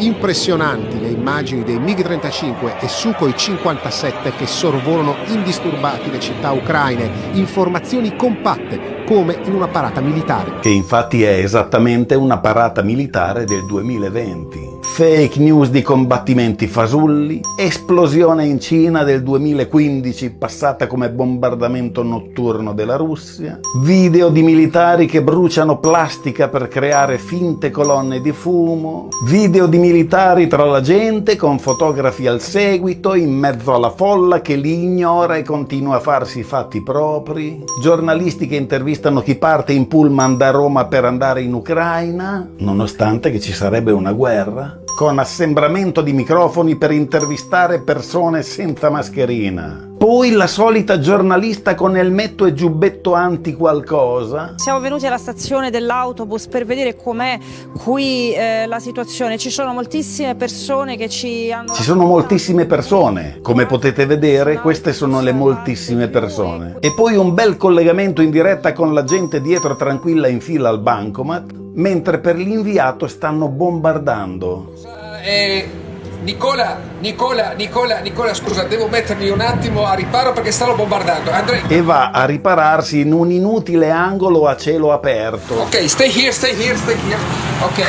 Impressionanti le immagini dei MiG-35 e Sukhoi 57 che sorvolano indisturbati le città ucraine, informazioni compatte come in una parata militare.
Che infatti è esattamente una parata militare del 2020 fake news di combattimenti fasulli, esplosione in Cina del 2015 passata come bombardamento notturno della Russia, video di militari che bruciano plastica per creare finte colonne di fumo, video di militari tra la gente con fotografi al seguito in mezzo alla folla che li ignora e continua a farsi i fatti propri, giornalisti che intervistano chi parte in pullman da Roma per andare in Ucraina, nonostante che ci sarebbe una guerra, con assembramento di microfoni per intervistare persone senza mascherina. Poi la solita giornalista con elmetto e giubbetto anti qualcosa.
Siamo venuti alla stazione dell'autobus per vedere com'è qui eh, la situazione. Ci sono moltissime persone che ci hanno...
Ci sono moltissime persone. Come potete vedere, queste sono le moltissime persone. E poi un bel collegamento in diretta con la gente dietro tranquilla in fila al bancomat, mentre per l'inviato stanno bombardando.
Eh, Nicola, Nicola, Nicola, Nicola, scusa, devo mettermi un attimo a riparo perché stanno bombardando. Andrei.
E va a ripararsi in un inutile angolo a cielo aperto.
Ok, stay here, stay here, stay here. Ok,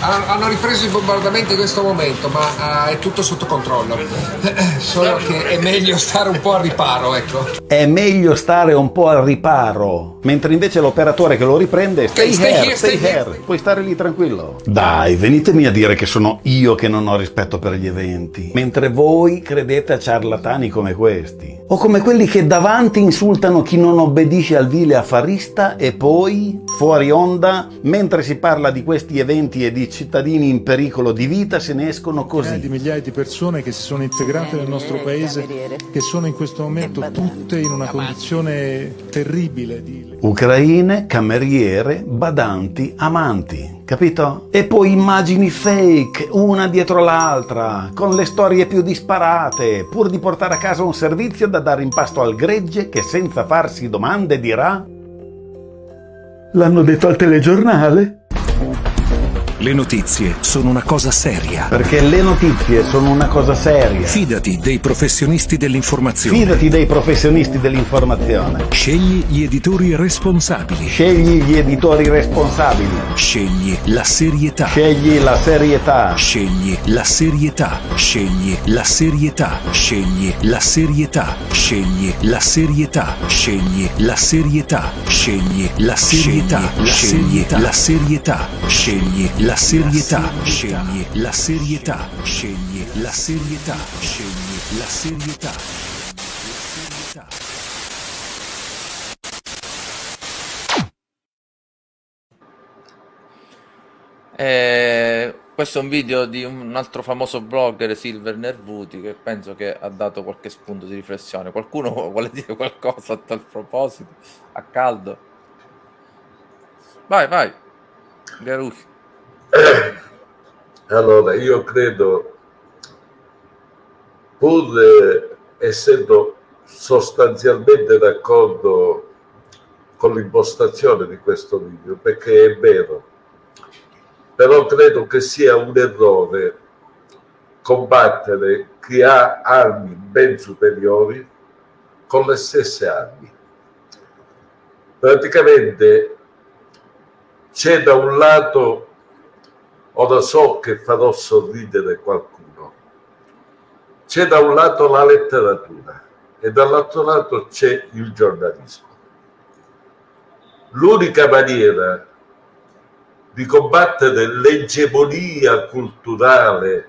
hanno ripreso il bombardamento in questo momento, ma uh, è tutto sotto controllo. Solo che è meglio stare un po' al riparo, ecco.
È meglio stare un po' al riparo, mentre invece l'operatore che lo riprende stay,
stay
here,
here,
stay,
stay
here, puoi stare lì tranquillo. Dai, venitemi a dire che sono io che non ho rispetto per gli eventi, mentre voi credete a ciarlatani come questi. O come quelli che davanti insultano chi non obbedisce al vile affarista e poi, fuori onda, mentre si parla di questi eventi e di cittadini in pericolo di vita, se ne escono
migliaia di
così.
migliaia di persone che si sono integrate nel nostro paese, che sono in questo momento tutte in una condizione terribile di
Ucraine, cameriere, badanti, amanti, capito? E poi immagini fake, una dietro l'altra, con le storie più disparate, pur di portare a casa un servizio da dare in pasto al gregge che senza farsi domande dirà L'hanno detto al telegiornale?
Le notizie sono una cosa seria.
Perché le notizie sono una cosa seria.
Fidati dei professionisti dell'informazione.
Fidati dei professionisti dell'informazione.
Scegli gli editori responsabili.
Scegli gli editori responsabili.
Scegli la serietà.
Scegli la serietà.
Scegli la serietà. Scegli la serietà. Scegli la serietà. Scegli la serietà. Scegli la serietà. Scegli la serietà. Scegli la serietà. Scegli la serietà. Scegli la serietà. Scegli la serietà. Scegli la serietà.
Eh, questo è un video di un altro famoso blogger, Silver Nervuti, che penso che ha dato qualche spunto di riflessione. Qualcuno vuole dire qualcosa a tal proposito? A caldo? Vai, vai. Garucci.
Allora, io credo, pur eh, essendo sostanzialmente d'accordo con l'impostazione di questo video, perché è vero, però credo che sia un errore combattere chi ha armi ben superiori con le stesse armi. Praticamente c'è da un lato, ora so che farò sorridere qualcuno, c'è da un lato la letteratura e dall'altro lato c'è il giornalismo. L'unica maniera di combattere l'egemonia culturale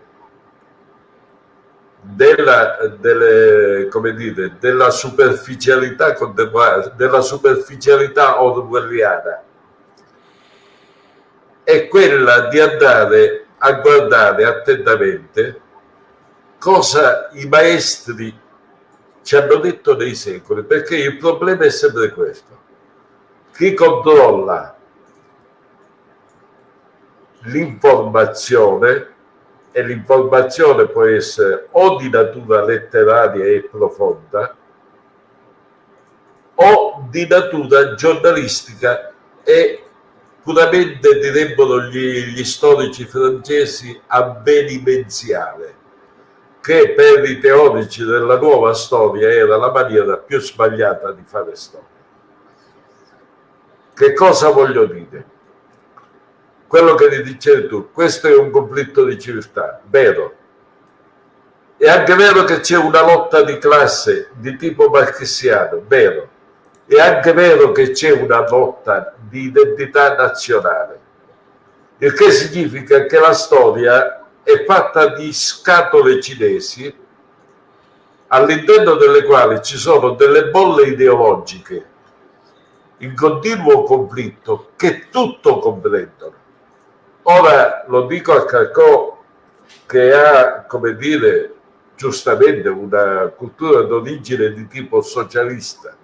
della, delle, dire, della superficialità della superficialità orwelliana è quella di andare a guardare attentamente cosa i maestri ci hanno detto nei secoli, perché il problema è sempre questo. Chi controlla l'informazione e l'informazione può essere o di natura letteraria e profonda o di natura giornalistica e puramente direbbero gli, gli storici francesi avvenimenziale che per i teorici della nuova storia era la maniera più sbagliata di fare storia. Che cosa voglio dire? quello che ti dicevi tu, questo è un conflitto di civiltà, vero. È anche vero che c'è una lotta di classe di tipo marxiano, vero. È anche vero che c'è una lotta di identità nazionale, il che significa che la storia è fatta di scatole cinesi all'interno delle quali ci sono delle bolle ideologiche in continuo conflitto che tutto comprendono. Ora lo dico a Calcò che ha, come dire, giustamente una cultura d'origine di tipo socialista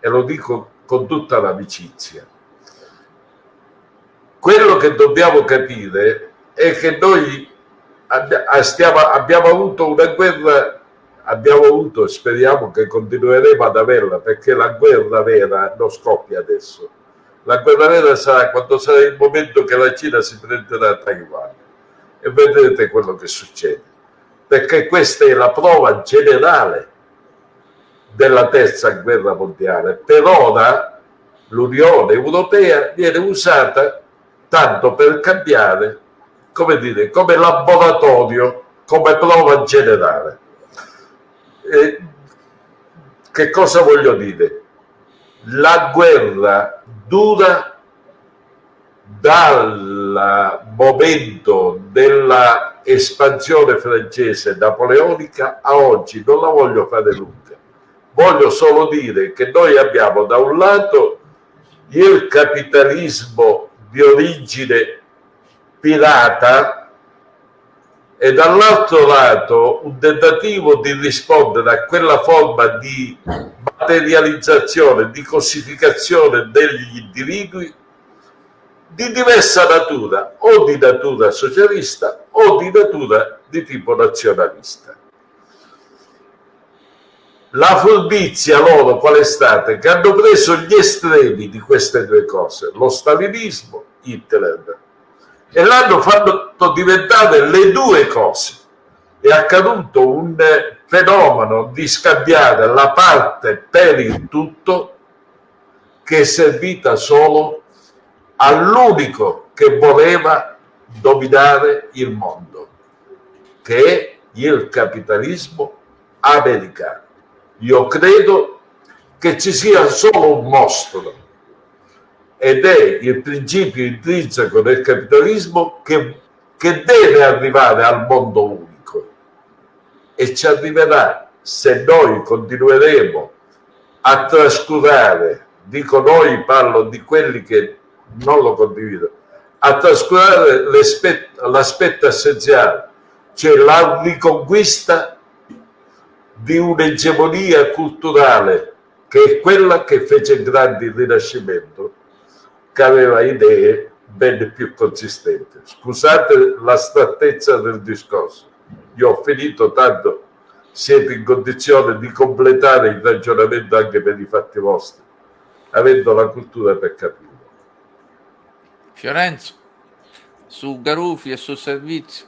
e lo dico con tutta l'amicizia. Quello che dobbiamo capire è che noi stiamo, abbiamo avuto una guerra, abbiamo avuto e speriamo che continueremo ad averla perché la guerra vera non scoppia adesso. La guerra vera sarà quando sarà il momento che la Cina si prenderà Taiwan e vedrete quello che succede perché questa è la prova generale della terza guerra mondiale. Per ora l'Unione Europea viene usata tanto per cambiare, come dire, come laboratorio, come prova generale. E che cosa voglio dire? La guerra dura dal momento della espansione francese napoleonica a oggi, non la voglio fare lunga, voglio solo dire che noi abbiamo da un lato il capitalismo di origine pirata e dall'altro lato un tentativo di rispondere a quella forma di materializzazione, di cosificazione degli individui di diversa natura, o di natura socialista o di natura di tipo nazionalista. La furbizia loro qual è stata? Che hanno preso gli estremi di queste due cose, lo stalinismo, Hitler, e l'hanno fatto diventare le due cose. È accaduto un fenomeno di scambiare la parte per il tutto che è servita solo all'unico che voleva dominare il mondo, che è il capitalismo americano. Io credo che ci sia solo un mostro ed è il principio intrinseco del capitalismo che, che deve arrivare al mondo unico e ci arriverà se noi continueremo a trascurare, dico noi parlo di quelli che non lo condivido, a trascurare l'aspetto essenziale, cioè la riconquista di un'egemonia culturale che è quella che fece grande il Rinascimento, che aveva idee ben più consistenti. Scusate l'astrattezza del discorso, io ho finito tanto siete in condizione di completare il ragionamento anche per i fatti vostri, avendo la cultura per capire.
Fiorenzo, su Garufi e sul servizio.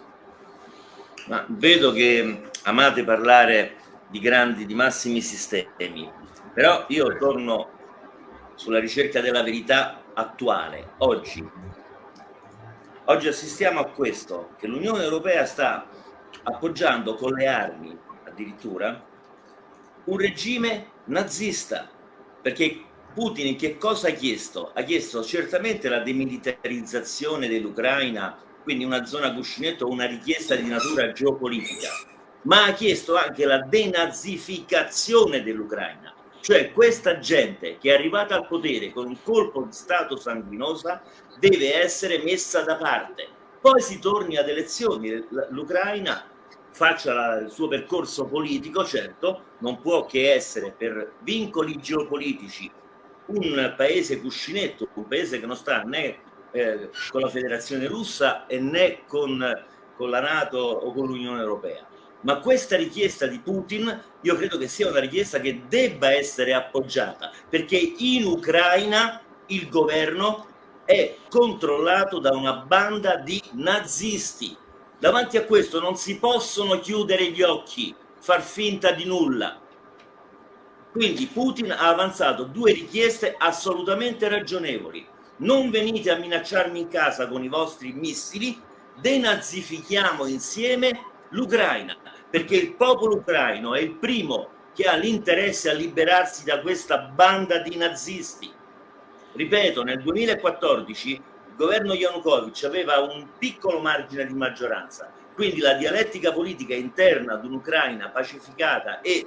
Ma vedo che amate parlare di grandi, di massimi sistemi, però io torno sulla ricerca della verità attuale, oggi. Oggi assistiamo a questo, che l'Unione Europea sta appoggiando con le armi, addirittura, un regime nazista, perché Putin che cosa ha chiesto? Ha chiesto certamente la demilitarizzazione dell'Ucraina, quindi una zona cuscinetto, una richiesta di natura geopolitica, ma ha chiesto anche la denazificazione dell'Ucraina, cioè questa gente che è arrivata al potere con un colpo di Stato sanguinosa deve essere messa da parte. Poi si torni ad elezioni, l'Ucraina faccia il suo percorso politico, certo, non può che essere per vincoli geopolitici un paese cuscinetto, un paese che non sta né eh, con la federazione russa né con, con la Nato o con l'Unione Europea. Ma questa richiesta di Putin io credo che sia una richiesta che debba essere appoggiata, perché in Ucraina il governo è controllato da una banda di nazisti. Davanti a questo non si possono chiudere gli occhi, far finta di nulla. Quindi Putin ha avanzato due richieste assolutamente ragionevoli. Non venite a minacciarmi in casa con i vostri missili, denazifichiamo insieme l'Ucraina, perché il popolo ucraino è il primo che ha l'interesse a liberarsi da questa banda di nazisti. Ripeto, nel 2014 il governo Yanukovych aveva un piccolo margine di maggioranza, quindi la dialettica politica interna ad un'Ucraina pacificata e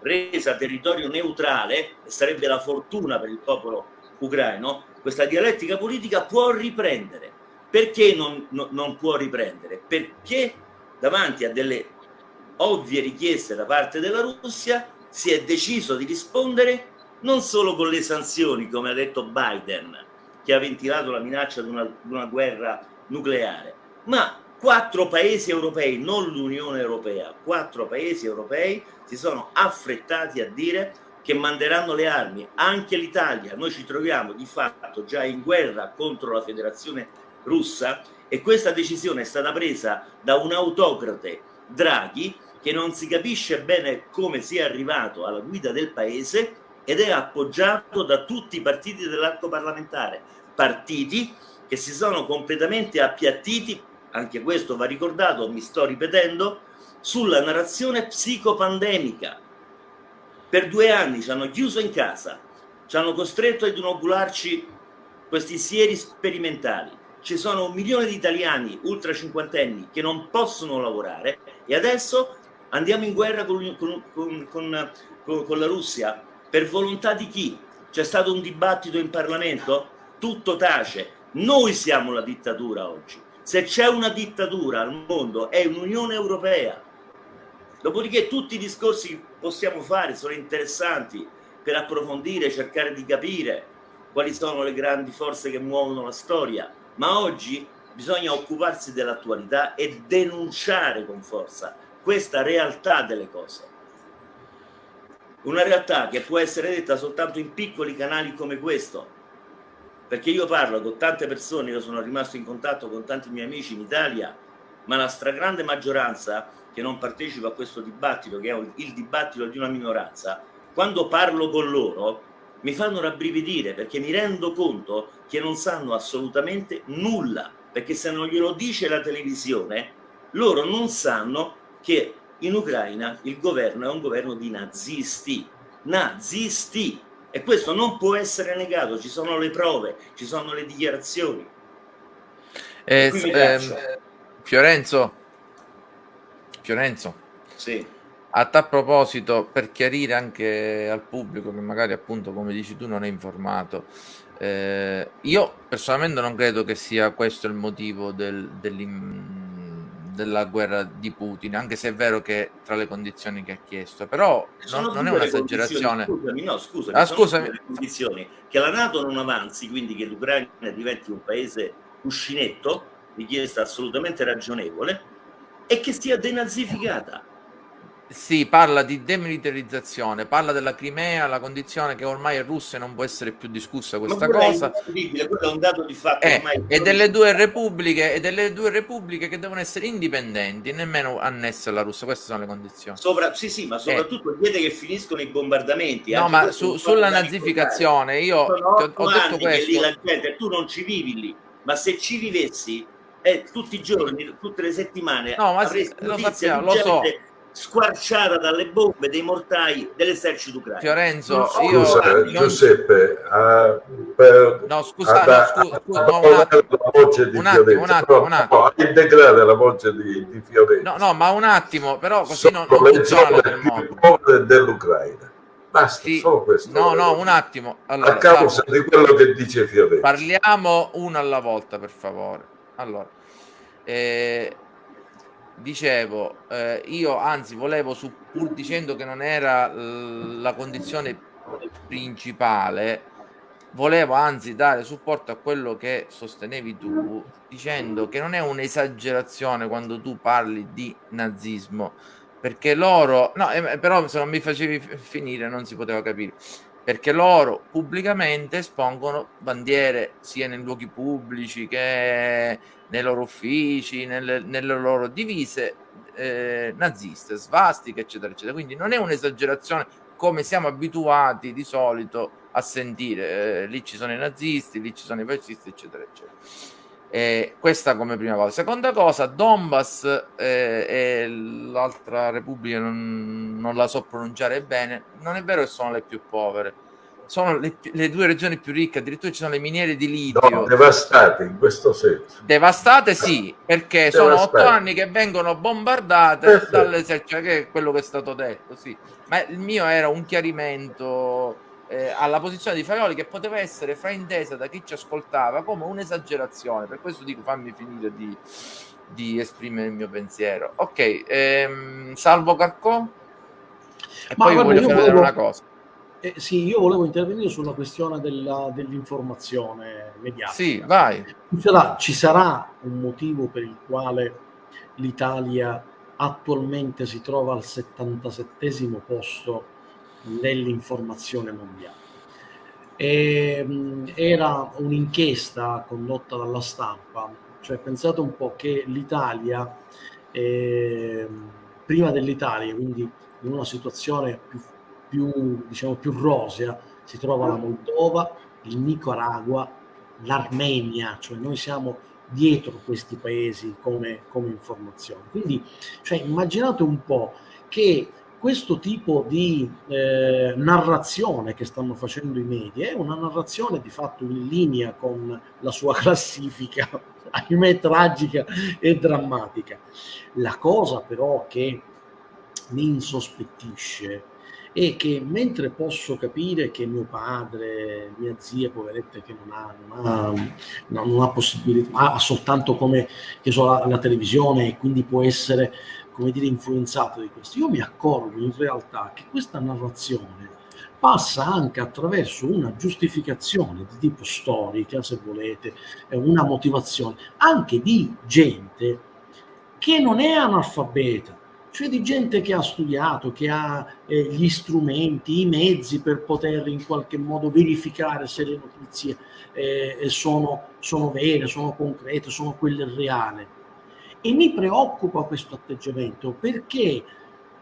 resa territorio neutrale, e sarebbe la fortuna per il popolo ucraino, questa dialettica politica può riprendere. Perché non, no, non può riprendere? Perché davanti a delle ovvie richieste da parte della Russia, si è deciso di rispondere non solo con le sanzioni, come ha detto Biden, che ha ventilato la minaccia di una, di una guerra nucleare, ma quattro paesi europei, non l'Unione Europea, quattro paesi europei si sono affrettati a dire che manderanno le armi, anche l'Italia, noi ci troviamo di fatto già in guerra contro la federazione russa e questa decisione è stata presa da un autocrate, Draghi, che non si capisce bene come sia arrivato alla guida del paese ed è appoggiato da tutti i partiti dell'arco parlamentare, partiti che si sono completamente appiattiti, anche questo va ricordato, mi sto ripetendo, sulla narrazione psicopandemica. Per due anni ci hanno chiuso in casa, ci hanno costretto ad inocularci questi sieri sperimentali. Ci sono un milione di italiani ultra cinquantenni che non possono lavorare e adesso andiamo in guerra con, con, con, con la Russia per volontà di chi? C'è stato un dibattito in Parlamento? Tutto tace. Noi siamo la dittatura oggi. Se c'è una dittatura al mondo è un'Unione Europea. Dopodiché tutti i discorsi che possiamo fare sono interessanti per approfondire, cercare di capire quali sono le grandi forze che muovono la storia, ma oggi bisogna occuparsi dell'attualità e denunciare con forza questa realtà delle cose. Una realtà che può essere detta soltanto in piccoli canali come questo, perché io parlo con tante persone, io sono rimasto in contatto con tanti miei amici in Italia, ma la stragrande maggioranza che non partecipa a questo dibattito, che è il dibattito di una minoranza, quando parlo con loro mi fanno rabbrividire perché mi rendo conto che non sanno assolutamente nulla, perché se non glielo dice la televisione, loro non sanno che in Ucraina il governo è un governo di nazisti, nazisti, e questo non può essere negato, ci sono le prove, ci sono le dichiarazioni.
Eh, ehm, Fiorenzo, Fiorenzo,
sì.
a tal proposito, per chiarire anche al pubblico che magari appunto come dici tu non è informato, eh, io personalmente non credo che sia questo il motivo del, della guerra di Putin, anche se è vero che tra le condizioni che ha chiesto, però non, non è un'esagerazione.
Scusami, no, scusami, ah, scusami. le condizioni che la Nato non avanzi, quindi che l'Ucraina diventi un paese cuscinetto, richiesta assolutamente ragionevole, e che sia denazificata.
Sì, parla di demilitarizzazione, parla della Crimea, la condizione che ormai è russa e non può essere più discussa questa cosa.
quello è un dato di fatto.
Eh, e, delle due repubbliche, e delle due repubbliche che devono essere indipendenti, nemmeno annesse alla Russia, queste sono le condizioni.
Sopra, sì, sì, ma soprattutto eh. chiede che finiscono i bombardamenti.
No, ma su, sulla nazificazione, io ho, ho detto questo.
la gente, tu non ci vivi lì, ma se ci vivessi, eh, tutti i giorni, tutte le settimane,
no, ma lo sappiamo, lo so
squarciata dalle bombe dei mortai dell'esercito ucraino.
Fiorenzo,
Scusa,
io
non... Giuseppe, uh, per,
no, scusa, no, scusa, no, un attimo,
la voce di
un attimo, un attimo, un attimo.
No, integrare la voce di, di Fiorenzo.
No, no, ma un attimo, però così
Sono
non,
non le zone dell'Ucraina. Basta,
sì,
solo questo.
No, no, un attimo. Allora,
a causa
salvo.
di quello che dice Fiorenzo.
Parliamo uno alla volta, per favore. Allora, eh, dicevo, eh, io anzi volevo, su, pur dicendo che non era la condizione principale, volevo anzi dare supporto a quello che sostenevi tu, dicendo che non è un'esagerazione quando tu parli di nazismo, perché loro, no, eh, però se non mi facevi finire non si poteva capire, perché loro pubblicamente espongono bandiere sia nei luoghi pubblici che nei loro uffici, nelle, nelle loro divise eh, naziste, svastiche, eccetera, eccetera. Quindi non è un'esagerazione come siamo abituati di solito a sentire. Eh, lì ci sono i nazisti, lì ci sono i fascisti, eccetera, eccetera. Eh, questa come prima cosa. Seconda cosa, Donbass eh, e l'altra repubblica non, non la so pronunciare bene, non è vero che sono le più povere sono le, le, due regioni più ricche, addirittura ci sono le miniere di litio.
No, devastate in questo senso.
Devastate sì, perché devastate. sono otto anni che vengono bombardate Perfetto. dall'esercito, che è quello che è stato detto, sì. Ma il mio era un chiarimento eh, alla posizione di Faioli che poteva essere fraintesa da chi ci ascoltava come un'esagerazione. Per questo dico fammi finire di, di esprimere il mio pensiero. Ok, ehm, salvo Carcò. E
Ma
poi
guarda,
voglio
io
fare
volevo-
una cosa.
Eh, sì, io volevo intervenire sulla questione della- dell'informazione mediatica.
Sì, vai.
Ci sarà, ci sarà un motivo per il quale l'Italia attualmente si trova al 77 posto nell'informazione mondiale. E, mh, era un'inchiesta condotta dalla stampa, cioè pensate un po' che l'Italia, ehm, prima dell'Italia, quindi in una situazione più, più, diciamo, più rosea, si trova la Moldova, il Nicaragua, l'Armenia, cioè noi siamo dietro questi paesi come, come informazione. Quindi cioè, immaginate un po' che questo tipo di eh, narrazione che stanno facendo i media è una narrazione di fatto in linea con la sua classifica, ahimè tragica e drammatica. La cosa però che mi insospettisce è che mentre posso capire che mio padre, mia zia, poveretta, che non ha, non ha, no, non ha possibilità, ha soltanto come so, la, la televisione e quindi può essere come dire influenzato di questo. Io mi accorgo in realtà che questa narrazione passa anche attraverso una giustificazione di tipo storica, se volete, una motivazione anche di gente che non è analfabeta, cioè di gente che ha studiato, che ha eh, gli strumenti, i mezzi per poter in qualche modo verificare se le notizie eh, sono, sono vere, sono concrete, sono quelle reali. E mi preoccupa questo atteggiamento perché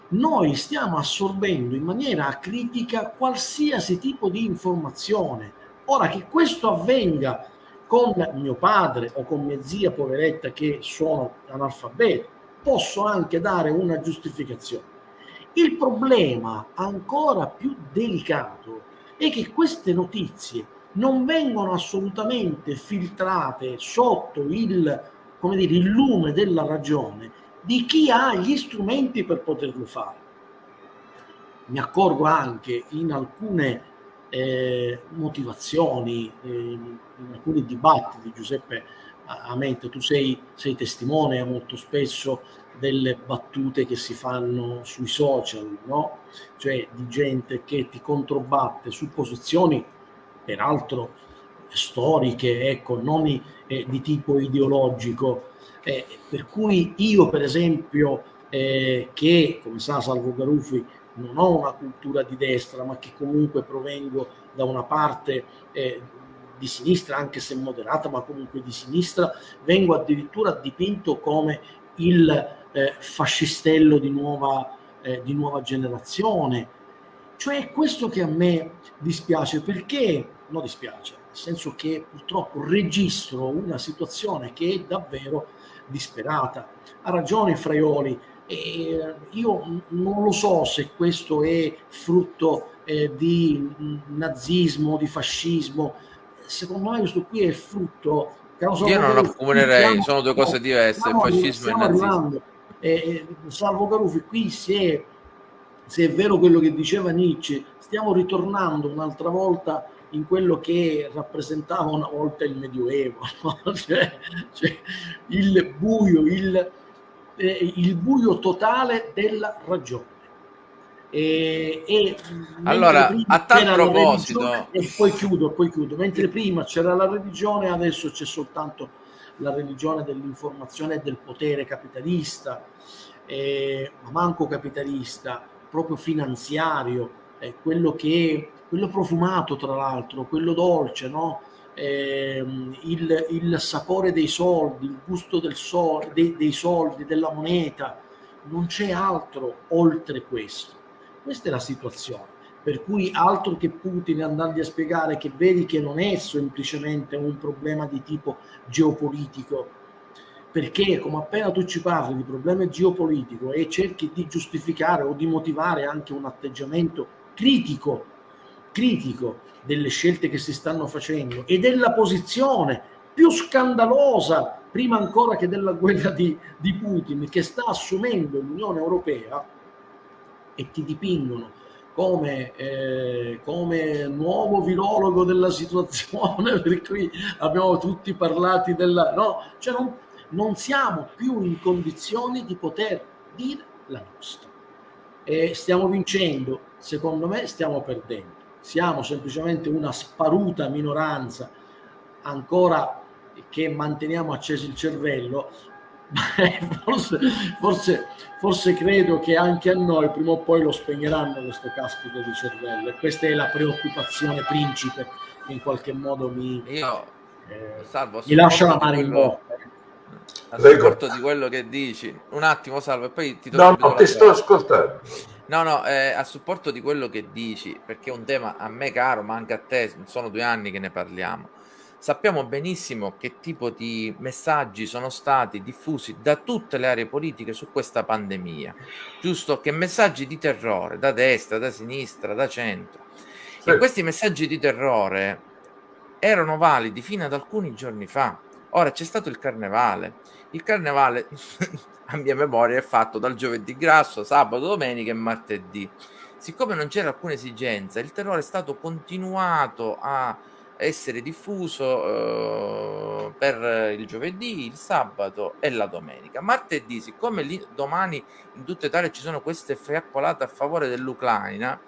noi stiamo assorbendo in maniera critica qualsiasi tipo di informazione. Ora che questo avvenga con mio padre o con mia zia poveretta che sono analfabeti, posso anche dare una giustificazione. Il problema ancora più delicato è che queste notizie non vengono assolutamente filtrate sotto il, come dire, il lume della ragione di chi ha gli strumenti per poterlo fare. Mi accorgo anche in alcune eh, motivazioni, eh, in alcuni dibattiti, Giuseppe Amente, tu sei, sei testimone molto spesso delle battute che si fanno sui social, no? Cioè di gente che ti controbatte su posizioni, peraltro storiche, ecco, non eh, di tipo ideologico. Eh, per cui io, per esempio, eh, che come sa Salvo Garufi, non ho una cultura di destra, ma che comunque provengo da una parte eh, di sinistra, anche se moderata, ma comunque di sinistra, vengo addirittura dipinto come il eh, fascistello di nuova, eh, di nuova generazione. Cioè è questo che a me dispiace, perché, non dispiace, nel senso che purtroppo registro una situazione che è davvero disperata. Ha ragione Fraioli, e io non lo so se questo è frutto eh, di nazismo, di fascismo, secondo me questo qui è frutto
io non lo accomunerei sono due cose diverse
stiamo,
fascismo e nazismo
arrivando. Eh, salvo Garufi qui se è, se è vero quello che diceva Nietzsche stiamo ritornando un'altra volta in quello che rappresentava una volta il medioevo no? cioè, cioè, il buio il, eh, il buio totale della ragione e, e
allora a tal proposito
e poi chiudo poi chiudo mentre prima c'era la religione adesso c'è soltanto la religione dell'informazione e del potere capitalista eh, ma manco capitalista proprio finanziario eh, quello che quello profumato tra l'altro quello dolce no? Eh, il, il, sapore dei soldi il gusto del sol, dei, dei soldi della moneta non c'è altro oltre questo. Questa è la situazione. Per cui altro che Putin andando a spiegare che vedi che non è semplicemente un problema di tipo geopolitico, perché come appena tu ci parli di problema geopolitico e cerchi di giustificare o di motivare anche un atteggiamento critico, critico delle scelte che si stanno facendo e della posizione più scandalosa, prima ancora che della guerra di, di Putin, che sta assumendo l'Unione Europea, e ti dipingono come, eh, come nuovo virologo della situazione, per cui abbiamo tutti parlati della... No, cioè non, non siamo più in condizioni di poter dire la nostra. E stiamo vincendo, secondo me stiamo perdendo. Siamo semplicemente una sparuta minoranza ancora che manteniamo acceso il cervello, forse, forse, forse, credo che anche a noi prima o poi lo spegneranno questo caspito di cervello e questa è la preoccupazione principe che in qualche modo mi,
Io, eh, salvo,
mi lascia la mano in bocca.
a supporto di quello che dici. Un attimo salvo e poi ti
no no ti sto ascoltando
no no eh, a supporto di quello che dici perché è un tema a me caro ma anche a te sono due anni che ne parliamo. Sappiamo benissimo che tipo di messaggi sono stati diffusi da tutte le aree politiche su questa pandemia. Giusto? Che messaggi di terrore da destra da sinistra da centro. Sì. e questi messaggi di terrore erano validi fino ad alcuni giorni fa. Ora c'è stato il carnevale il carnevale, a mia memoria, è fatto dal giovedì grasso, sabato, domenica e martedì. Siccome non c'era alcuna esigenza, il terrore è stato continuato a essere diffuso eh, per il giovedì, il sabato e la domenica. Martedì, siccome lì, domani in tutta Italia ci sono queste fiaccolate a favore dell'Ucraina,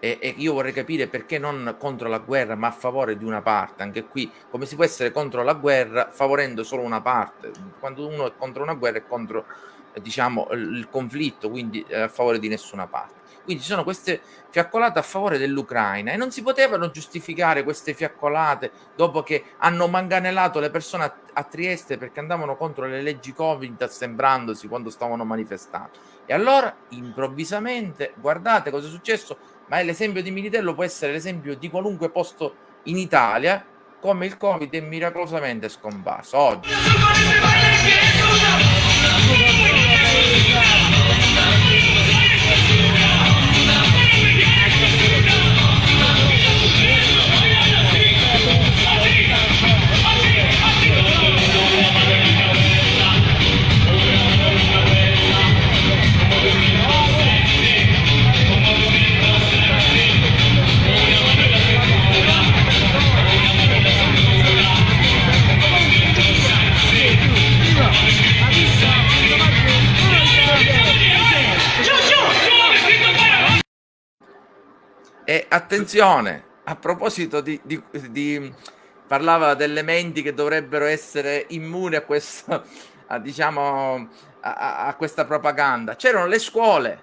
e, e, io vorrei capire perché non contro la guerra ma a favore di una parte. Anche qui come si può essere contro la guerra favorendo solo una parte? Quando uno è contro una guerra è contro eh, diciamo il conflitto quindi a favore di nessuna parte. Quindi ci sono queste fiaccolate a favore dell'Ucraina e non si potevano giustificare queste fiaccolate dopo che hanno manganellato le persone a, a Trieste perché andavano contro le leggi Covid assembrandosi quando stavano manifestando. E allora improvvisamente guardate cosa è successo ma l'esempio di Militello può essere l'esempio di qualunque posto in Italia come il Covid è miracolosamente scomparso oggi. E attenzione, a proposito di, di, di parlava delle menti che dovrebbero essere immuni a questo, a, diciamo, a, a questa propaganda. C'erano le scuole,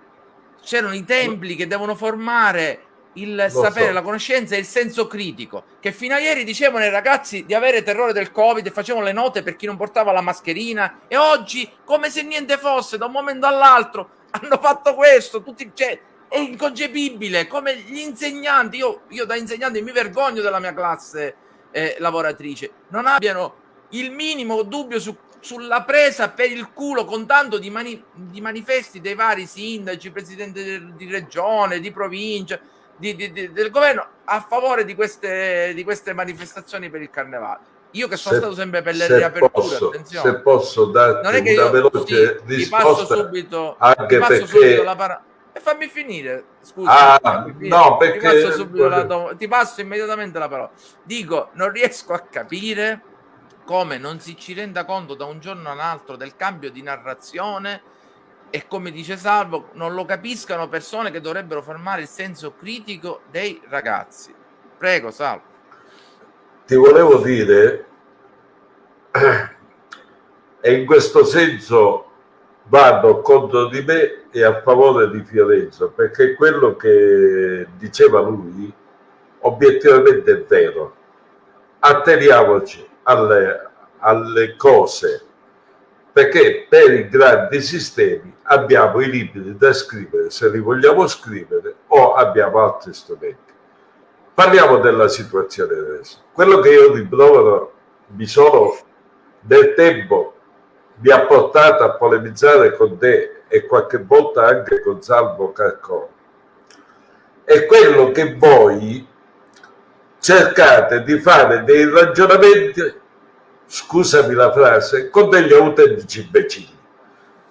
c'erano i templi che devono formare il Lo sapere, so. la conoscenza e il senso critico. Che fino a ieri dicevano ai ragazzi di avere terrore del Covid e facevano le note per chi non portava la mascherina. E oggi, come se niente fosse, da un momento all'altro, hanno fatto questo. Tutti, cioè, è inconcepibile come gli insegnanti, io, io da insegnante mi vergogno della mia classe eh, lavoratrice, non abbiano il minimo dubbio su, sulla presa per il culo con tanto di, mani, di manifesti dei vari sindaci, presidenti di, di regione, di provincia, di, del governo a favore di queste, di queste manifestazioni per il carnevale. Io che sono se, stato sempre per le riaperture, posso, attenzione.
Se posso darti non è che una io, veloce sì, risposta,
ti passo subito,
anche
ti passo
perché...
subito la parola e fammi finire, scusa.
Ah, no, perché...
Ti passo, la ti passo immediatamente la parola. Dico, non riesco a capire come non si ci renda conto da un giorno all'altro del cambio di narrazione e come dice Salvo, non lo capiscano persone che dovrebbero formare il senso critico dei ragazzi. Prego, Salvo.
Ti volevo dire, e in questo senso vado contro di me e a favore di Fiorenzo, perché quello che diceva lui obiettivamente è vero. Atteniamoci alle, alle cose, perché per i grandi sistemi abbiamo i libri da scrivere se li vogliamo scrivere o abbiamo altri strumenti. Parliamo della situazione adesso. Quello che io riprovero, mi sono del tempo mi ha portato a polemizzare con te e qualche volta anche con Salvo Carcone è quello che voi cercate di fare dei ragionamenti scusami la frase con degli autentici imbecilli.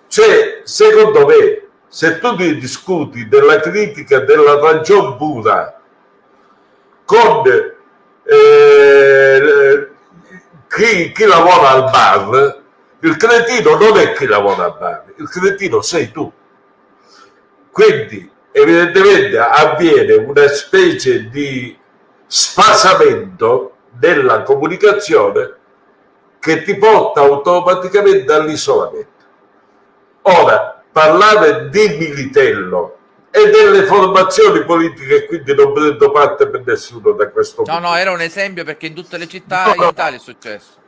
Cioè secondo me se tu ti discuti della critica della ragion pura con eh, chi, chi lavora al bar Il cretino non è chi lavora a Bari, il cretino sei tu. Quindi evidentemente avviene una specie di sfasamento della comunicazione che ti porta automaticamente all'isolamento. Ora, parlare di Militello e delle formazioni politiche, quindi non prendo parte per nessuno da questo
No,
punto.
no, era un esempio perché in tutte le città
No,
in
no.
Italia è successo.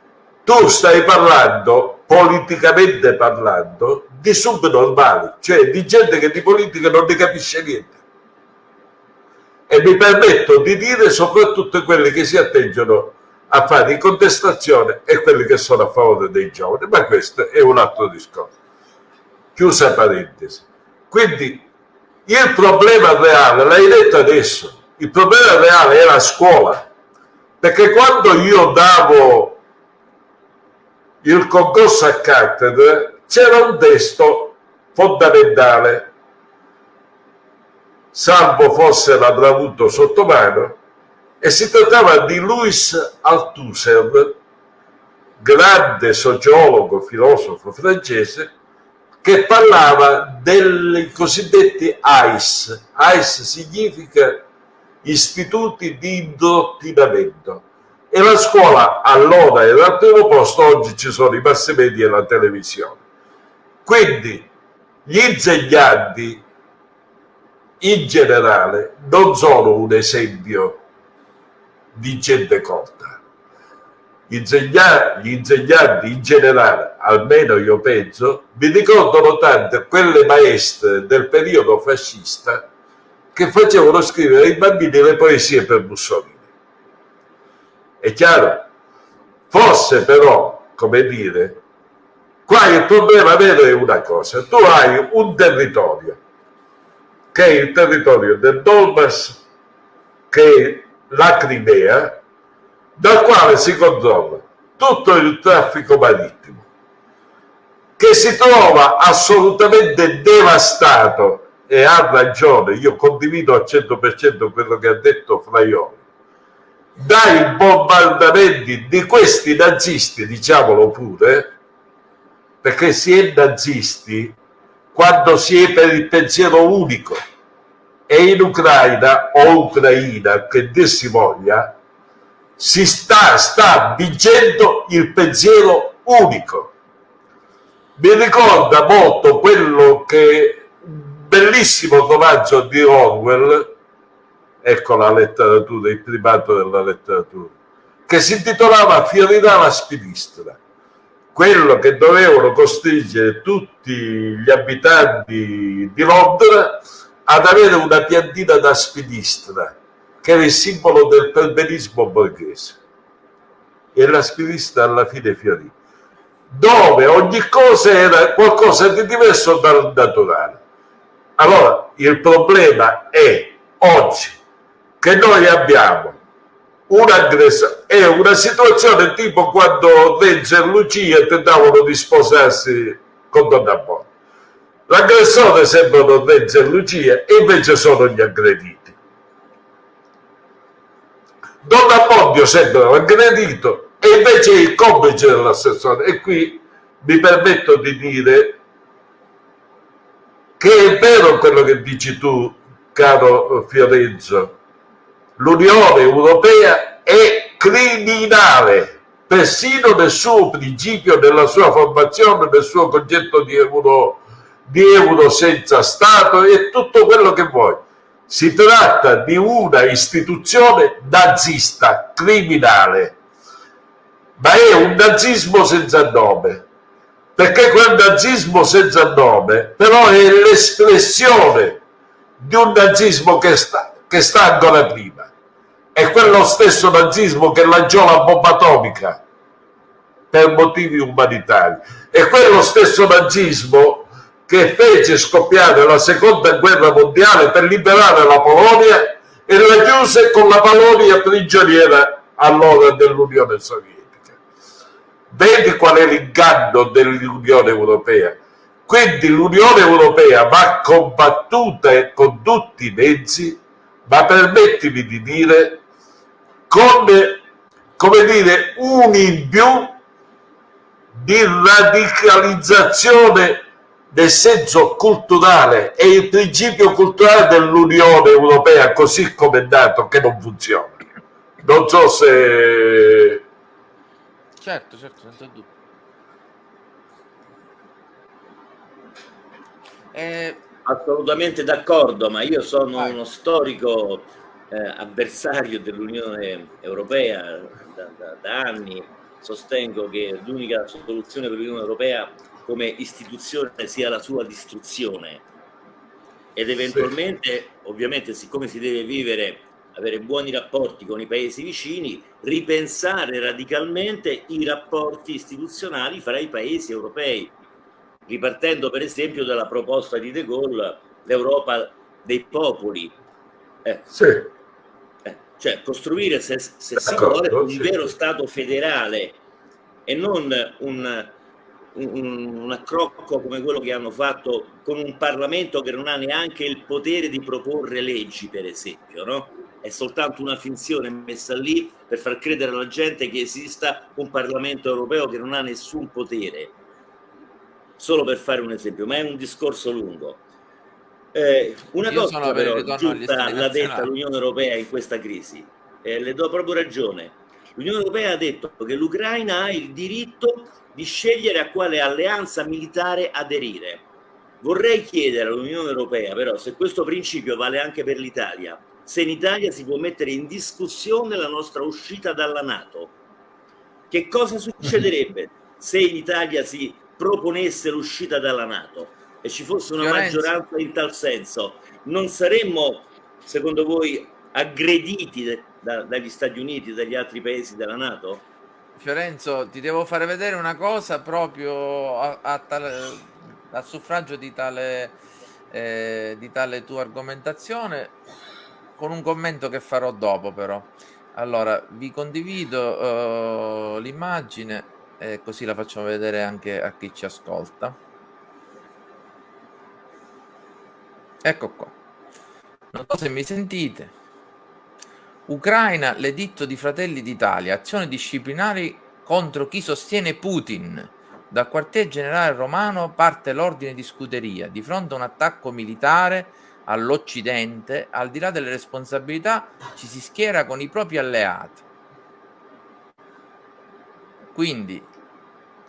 Tu stai parlando, politicamente parlando, di subnormali, cioè di gente che di politica non ne capisce niente. E mi permetto di dire soprattutto quelli che si atteggiano a fare in contestazione e quelli che sono a favore dei giovani, ma questo è un altro discorso. Chiusa parentesi. Quindi il problema reale, l'hai detto adesso, il problema reale è la scuola, perché quando io davo il concorso a cattedra c'era un testo fondamentale, salvo fosse l'avrà avuto sotto mano, e si trattava di Louis Althusser, grande sociologo, filosofo francese, che parlava dei cosiddetti AIS. AIS significa istituti di indottrinamento. E la scuola allora era al primo posto, oggi ci sono i mass media e la televisione. Quindi gli insegnanti in generale non sono un esempio di gente. Insegna- gli insegnanti in generale, almeno io penso, mi ricordano tanto quelle maestre del periodo fascista che facevano scrivere ai bambini le poesie per Mussolini. È chiaro? Forse però, come dire, qua il problema vero è una cosa, tu hai un territorio, che è il territorio del Donbass, che è la Crimea, dal quale si controlla tutto il traffico marittimo, che si trova assolutamente devastato. E ha ragione, io condivido al 100% quello che ha detto Fraioli, dai bombardamenti di questi nazisti, diciamolo pure, perché si è nazisti quando si è per il pensiero unico e in Ucraina o Ucraina, che dir si voglia, si sta, sta vincendo il pensiero unico. Mi ricorda molto quello che un bellissimo romanzo di Orwell, ecco la letteratura, il primato della letteratura, che si intitolava Fiorirà la spinistra, quello che dovevano costringere tutti gli abitanti di Londra ad avere una piantina da spinistra, che era il simbolo del perbenismo borghese. E la spinistra alla fine fiorì, dove ogni cosa era qualcosa di diverso dal naturale. Allora, il problema è oggi che noi abbiamo un'aggressione, è una situazione tipo quando Renzo e Lucia tentavano di sposarsi con Donna Bonne. L'aggressore sembrano Renzo e Lucia e invece sono gli aggrediti. Don Abbondio sembra aggredito e invece è il complice dell'assessore. E qui mi permetto di dire che è vero quello che dici tu, caro Fiorenzo, l'Unione Europea è criminale, persino nel suo principio, nella sua formazione, nel suo concetto di euro, di euro senza Stato e tutto quello che vuoi. Si tratta di una istituzione nazista, criminale, ma è un nazismo senza nome, perché quel nazismo senza nome però è l'espressione di un nazismo che sta, che sta ancora prima. È quello stesso nazismo che lanciò la bomba atomica per motivi umanitari. È quello stesso nazismo che fece scoppiare la seconda guerra mondiale per liberare la Polonia e la chiuse con la Polonia prigioniera allora dell'Unione Sovietica. Vedi qual è l'inganno dell'Unione Europea? Quindi l'Unione Europea va combattuta con tutti i mezzi, ma permettimi di dire, con, come dire, un in più di radicalizzazione del senso culturale e il principio culturale dell'Unione Europea così come è dato che non funziona. Non so se...
Certo, certo, senza dubbio.
Eh... Assolutamente d'accordo, ma io sono uno storico eh, avversario dell'Unione Europea da, da, da anni, sostengo che l'unica soluzione per l'Unione Europea come istituzione sia la sua distruzione ed eventualmente, sì. ovviamente, siccome si deve vivere, avere buoni rapporti con i paesi vicini, ripensare radicalmente i rapporti istituzionali fra i paesi europei, ripartendo per esempio dalla proposta di De Gaulle, l'Europa dei popoli.
Eh. Sì.
Cioè costruire, se, se si vuole, un vero Stato federale e non un, un, un accrocco come quello che hanno fatto con un Parlamento che non ha neanche il potere di proporre leggi, per esempio, no? È soltanto una finzione messa lì per far credere alla gente che esista un Parlamento europeo che non ha nessun potere. Solo per fare un esempio, ma è un discorso lungo. Eh, una Io cosa però giunta l'ha detta l'Unione Europea in questa crisi, eh, le do proprio ragione. L'Unione Europea ha detto che l'Ucraina ha il diritto di scegliere a quale alleanza militare aderire. Vorrei chiedere all'Unione Europea però se questo principio vale anche per l'Italia, se in Italia si può mettere in discussione la nostra uscita dalla Nato. Che cosa succederebbe se in Italia si proponesse l'uscita dalla Nato e ci fosse una Fiorenzo. maggioranza in tal senso? Non saremmo, secondo voi, aggrediti da, dagli Stati Uniti e dagli altri paesi della Nato?
Fiorenzo, ti devo fare vedere una cosa proprio a, a, tale, a suffragio di tale, eh, di tale tua argomentazione, con un commento che farò dopo però. Allora, vi condivido uh, l'immagine e così la facciamo vedere anche a chi ci ascolta. Ecco qua. Non so se mi sentite. Ucraina, l'editto di Fratelli d'Italia, azioni disciplinari contro chi sostiene Putin. Dal quartier generale romano parte l'ordine di scuderia. Di fronte a un attacco militare all'Occidente, al di là delle responsabilità, ci si schiera con i propri alleati. Quindi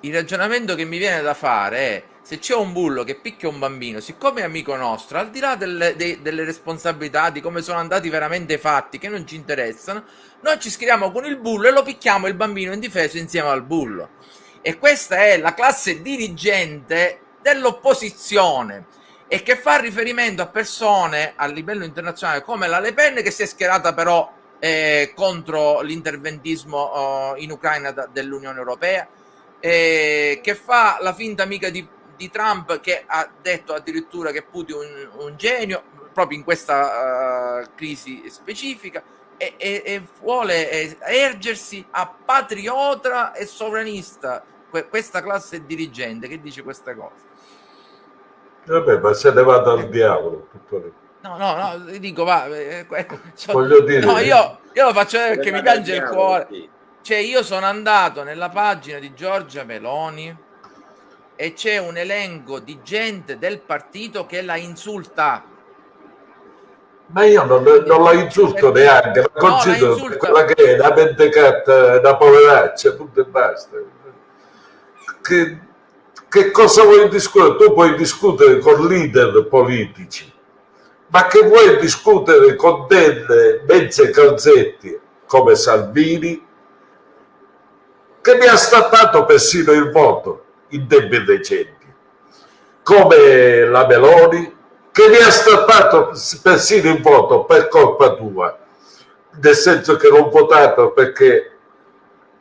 il ragionamento che mi viene da fare è se c'è un bullo che picchia un bambino, siccome è amico nostro, al di là delle, de, delle responsabilità, di come sono andati veramente i fatti, che non ci interessano, noi ci scriviamo con il bullo e lo picchiamo il bambino indifeso insieme al bullo. E questa è la classe dirigente dell'opposizione e che fa riferimento a persone a livello internazionale come la Le Pen che si è schierata però eh, contro l'interventismo oh, in Ucraina dell'Unione Europea, eh, che fa la finta amica di di Trump che ha detto addirittura che Putin è un, un genio proprio in questa uh, crisi specifica e, e, e vuole ergersi a patriota e sovranista que, questa classe dirigente che dice queste cose.
Vabbè, ma se ne va dal diavolo. Tutto
No, no, no, dico, va, eh,
so, Voglio dire,
no, io, io lo faccio vedere perché mi piange il cuore. Cioè, io sono andato nella pagina di Giorgia Meloni, e c'è un elenco di gente del partito che la insulta.
Ma io non, non la insulto neanche, la considero no, la quella che è una mentecata, una poveraccia, punto e basta. Che, che cosa vuoi discutere? Tu puoi discutere con leader politici, ma che vuoi discutere con delle mezze calzetti come Salvini, che mi ha stappato persino il voto in tempi recenti, come la Meloni, che mi ha strappato persino il voto per colpa tua, nel senso che l'ho votato perché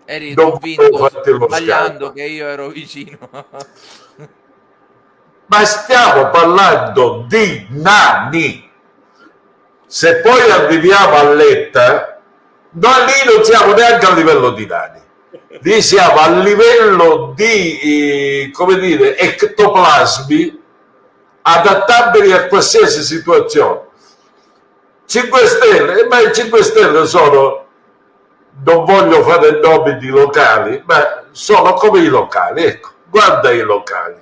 eri non convinto sbagliando che io ero vicino.
Ma stiamo parlando di nani. Se poi arriviamo a Letta, noi lì non siamo neanche a livello di nani lì siamo a livello di, eh, come dire, ectoplasmi adattabili a qualsiasi situazione. 5 Stelle, ma i 5 Stelle sono, non voglio fare nomi di locali, ma sono come i locali, ecco, guarda i locali.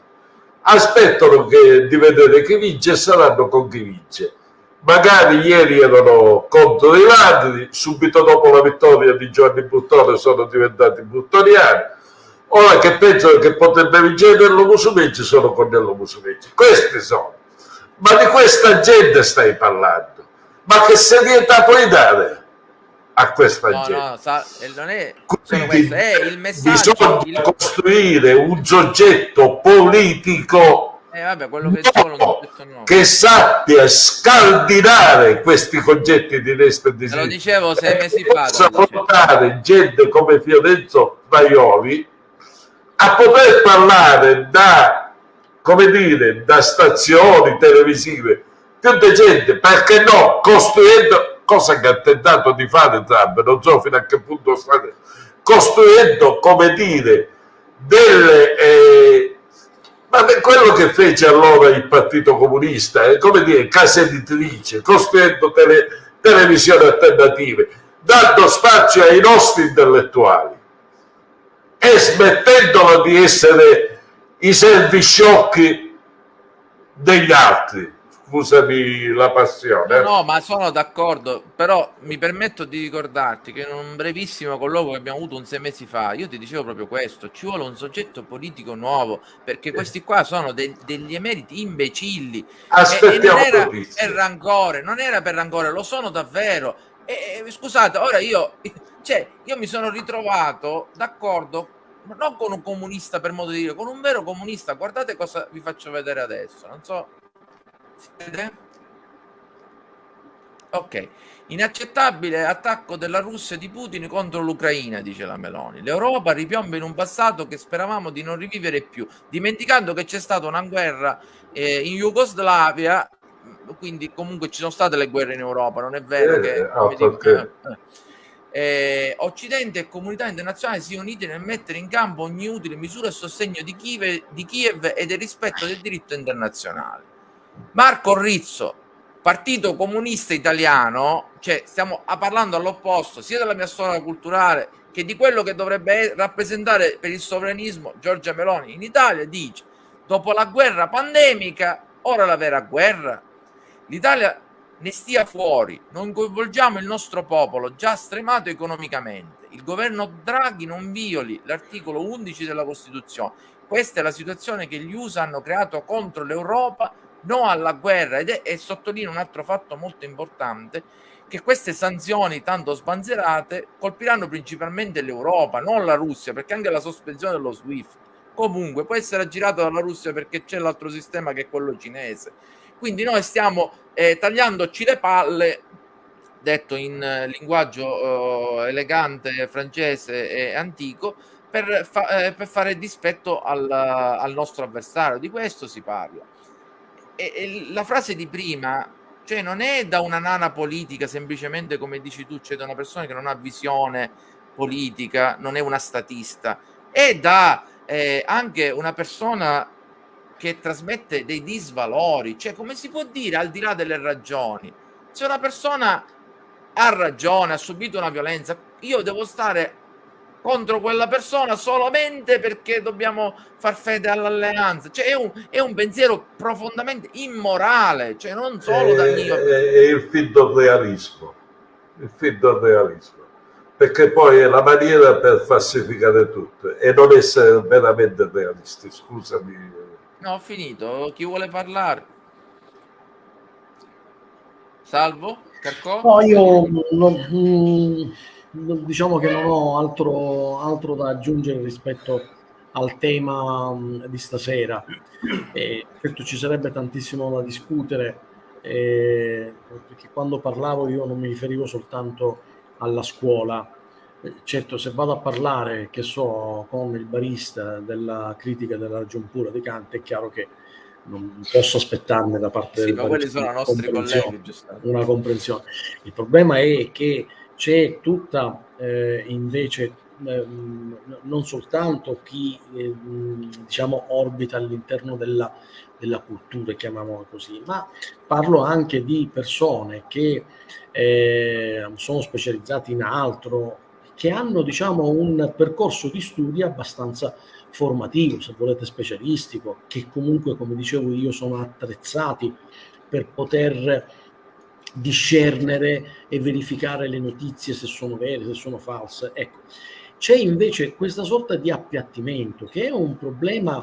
Aspettano che, di vedere chi vince e saranno con chi vince. Magari ieri erano contro i ladri, subito dopo la vittoria di Giovanni Buttone sono diventati buttoniani, ora che pensano che potrebbe vincere Musumeci sono con Musumeci. Questi sono. Ma di questa gente stai parlando. Ma che serietà puoi dare? a questa
No,
gente.
no, sa- non è
Quindi
è il messaggio.
bisogna
il-
costruire un soggetto politico
Eh, vabbè, quello che detto no.
che sappia scardinare questi concetti di destra e di
Te lo
sinistra
dicevo sei mesi fa.
possa portare gente come Fiorenzo Maioli a poter parlare da come dire da stazioni televisive più di gente perché no costruendo cosa che ha tentato di fare Trump non so fino a che punto sta costruendo come dire delle eh, ma quello che fece allora il Partito Comunista è come dire casa editrice costruendo tele, televisioni alternative dando spazio ai nostri intellettuali e smettendola di essere i servisciocchi degli altri scusami la passione
No, no, ma sono d'accordo, però mi permetto di ricordarti che in un brevissimo colloquio che abbiamo avuto un sei mesi fa, io ti dicevo proprio questo, ci vuole un soggetto politico nuovo, perché questi qua sono de- degli emeriti imbecilli. E, e non
aspettiamo
era per rancore, non era per rancore, lo sono davvero. E, e, scusate, ora io, cioè, io mi sono ritrovato d'accordo, non con un comunista per modo di dire, con un vero comunista. Guardate cosa vi faccio vedere adesso, non so... Si vede? Ok, inaccettabile attacco della Russia e di Putin contro l'Ucraina, dice la Meloni. L'Europa ripiomba in un passato che speravamo di non rivivere più, dimenticando che c'è stata una guerra eh, in Jugoslavia, quindi comunque ci sono state le guerre in Europa, non è vero
Eh,
che... come dico- eh, eh, Occidente e comunità internazionale si unite nel mettere in campo ogni utile misura a sostegno di Kiev, di Kiev e del rispetto del diritto internazionale. Marco Rizzo, Partito Comunista Italiano, cioè stiamo parlando all'opposto sia della mia storia culturale che di quello che dovrebbe rappresentare per il sovranismo Giorgia Meloni in Italia, dice dopo la guerra pandemica, ora la vera guerra. L'Italia ne stia fuori, non coinvolgiamo il nostro popolo già stremato economicamente. Il governo Draghi non violi l'articolo 11 della Costituzione. Questa è la situazione che gli USA hanno creato contro l'Europa, no alla guerra ed è, e sottolineo un altro fatto molto importante che queste sanzioni tanto sbanzerate colpiranno principalmente l'Europa, non la Russia, perché anche la sospensione dello SWIFT comunque può essere aggirata dalla Russia perché c'è l'altro sistema che è quello cinese. Quindi noi stiamo eh, tagliandoci le palle, detto in eh, linguaggio eh, elegante, francese e antico, per, fa- eh, per fare dispetto al, al nostro avversario. Di questo si parla. E, e la frase di prima, cioè non è da una nana politica, semplicemente come dici tu, cioè da una persona che non ha visione politica, non è una statista, è da eh, anche una persona che trasmette dei disvalori, cioè come si può dire al di là delle ragioni, se una persona ha ragione, ha subito una violenza, io devo stare contro quella persona solamente perché dobbiamo far fede all'alleanza, cioè è un, è un pensiero profondamente immorale, cioè non solo dal mio...
è, è il finto realismo. Il finto realismo. Perché poi è la maniera per falsificare tutto e non essere veramente realisti. Scusami.
No, ho finito, chi vuole parlare? Salvo? Carcò?
No, io non- diciamo che non ho altro, altro da aggiungere rispetto al tema mm, di stasera. Eh, certo ci sarebbe tantissimo da discutere, eh, perché quando parlavo io non mi riferivo soltanto alla scuola. Eh, Certo, se vado a parlare, che so, con il barista della critica della ragion pura di Kant, è chiaro che non posso aspettarne da parte
Sì,
del
ma quelli sono nostri colleghi,
una comprensione. Il problema è che c'è tutta eh, invece ehm, non soltanto chi eh, mh, diciamo orbita all'interno della, della cultura, chiamiamola così, ma parlo anche di persone che eh, sono specializzate in altro, che hanno diciamo, un percorso di studi abbastanza formativo, se volete specialistico, che comunque, come dicevo io, sono attrezzati per poter discernere e verificare le notizie se sono vere, se sono false. Ecco, c'è invece questa sorta di appiattimento che è un problema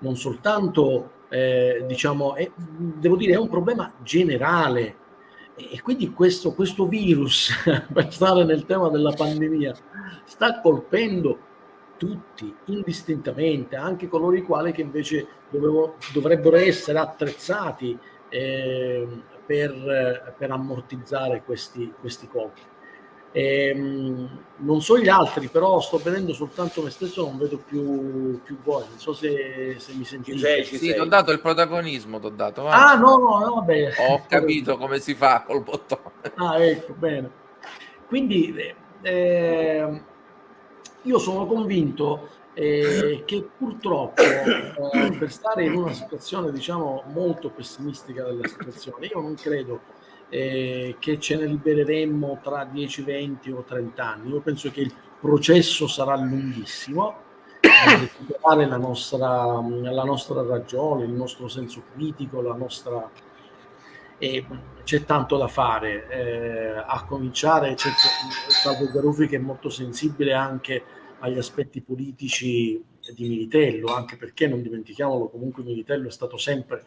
non soltanto, eh, diciamo, è, devo dire, è un problema generale e quindi questo, questo virus, per stare nel tema della pandemia, sta colpendo tutti indistintamente, anche coloro i quali che invece dovevo, dovrebbero essere attrezzati eh, per, per, ammortizzare questi, questi colpi. E, ehm, non so gli altri, però sto vedendo soltanto me stesso, non vedo più, più voi. Non so se, se mi sentite. Ci
sei, ci sì, ti ho dato il protagonismo, ti ho dato.
Va. Ah, no, no, no, vabbè.
Ho capito come si fa col bottone.
Ah, ecco, bene. Quindi eh, io sono convinto eh, che purtroppo eh, per stare in una situazione, diciamo, molto pessimistica della situazione, io non credo eh, che ce ne libereremmo tra 10, 20 o 30 anni. Io penso che il processo sarà lunghissimo per la nostra, la nostra ragione, il nostro senso critico, la nostra... E c'è tanto da fare, eh, a cominciare c'è Salvo Garuffi che è molto sensibile anche agli aspetti politici di Militello, anche perché non dimentichiamolo, comunque Militello è stato sempre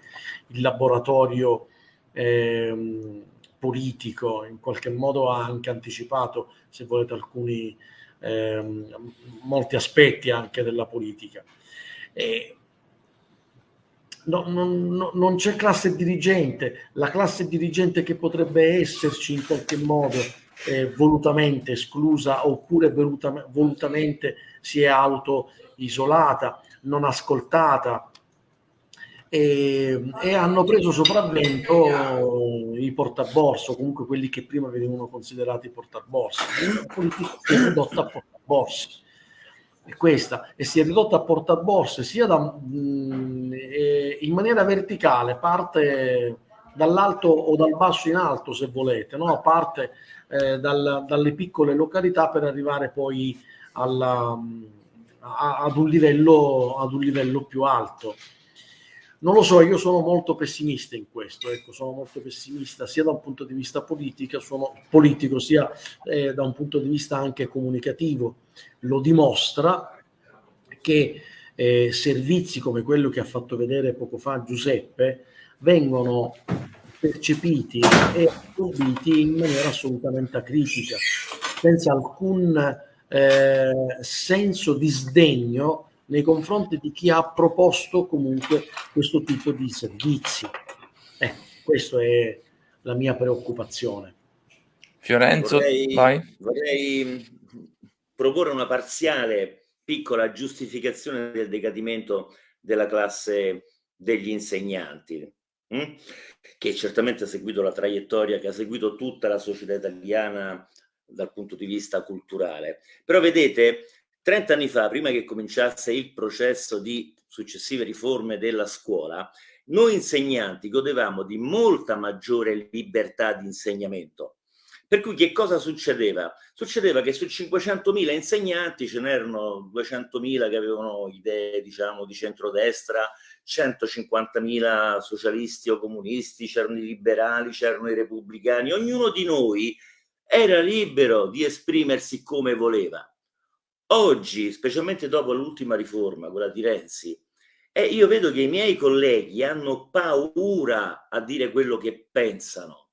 il laboratorio eh, politico, in qualche modo ha anche anticipato, se volete, alcuni eh, molti aspetti anche della politica. E no, no, non c'è classe dirigente, la classe dirigente che potrebbe esserci in qualche modo eh, volutamente esclusa oppure voluta, volutamente si è auto isolata, non ascoltata, e, e, hanno preso sopravvento i portaborso, comunque quelli che prima venivano considerati politica si è ridotta a portaborse. E questa, e si è ridotta a portaborse sia da, mh, in maniera verticale, parte dall'alto o dal basso in alto se volete, no? parte eh, dal, dalle piccole località per arrivare poi alla, a, ad, un livello, ad un livello più alto. Non lo so, io sono molto pessimista in questo, ecco, sono molto pessimista sia da un punto di vista politico, sono, politico sia eh, da un punto di vista anche comunicativo. Lo dimostra che eh, servizi come quello che ha fatto vedere poco fa Giuseppe vengono percepiti e assorbiti in maniera assolutamente acritica, senza alcun eh, senso di sdegno nei confronti di chi ha proposto comunque questo tipo di servizi. Eh, questa è la mia preoccupazione.
Fiorenzo,
vorrei, vai. vorrei proporre una parziale piccola giustificazione del decadimento della classe degli insegnanti, hm? che certamente ha seguito la traiettoria che ha seguito tutta la società italiana dal punto di vista culturale. Però vedete, 30 anni fa, prima che cominciasse il processo di successive riforme della scuola, noi insegnanti godevamo di molta maggiore libertà di insegnamento. Per cui che cosa succedeva? Succedeva che su 500.000 insegnanti ce n'erano 200.000 che avevano idee, diciamo, di centrodestra, 150.000 socialisti o comunisti, c'erano i liberali, c'erano i repubblicani, ognuno di noi era libero di esprimersi come voleva. Oggi, specialmente dopo l'ultima riforma, quella di Renzi, eh, io vedo che i miei colleghi hanno paura a dire quello che pensano.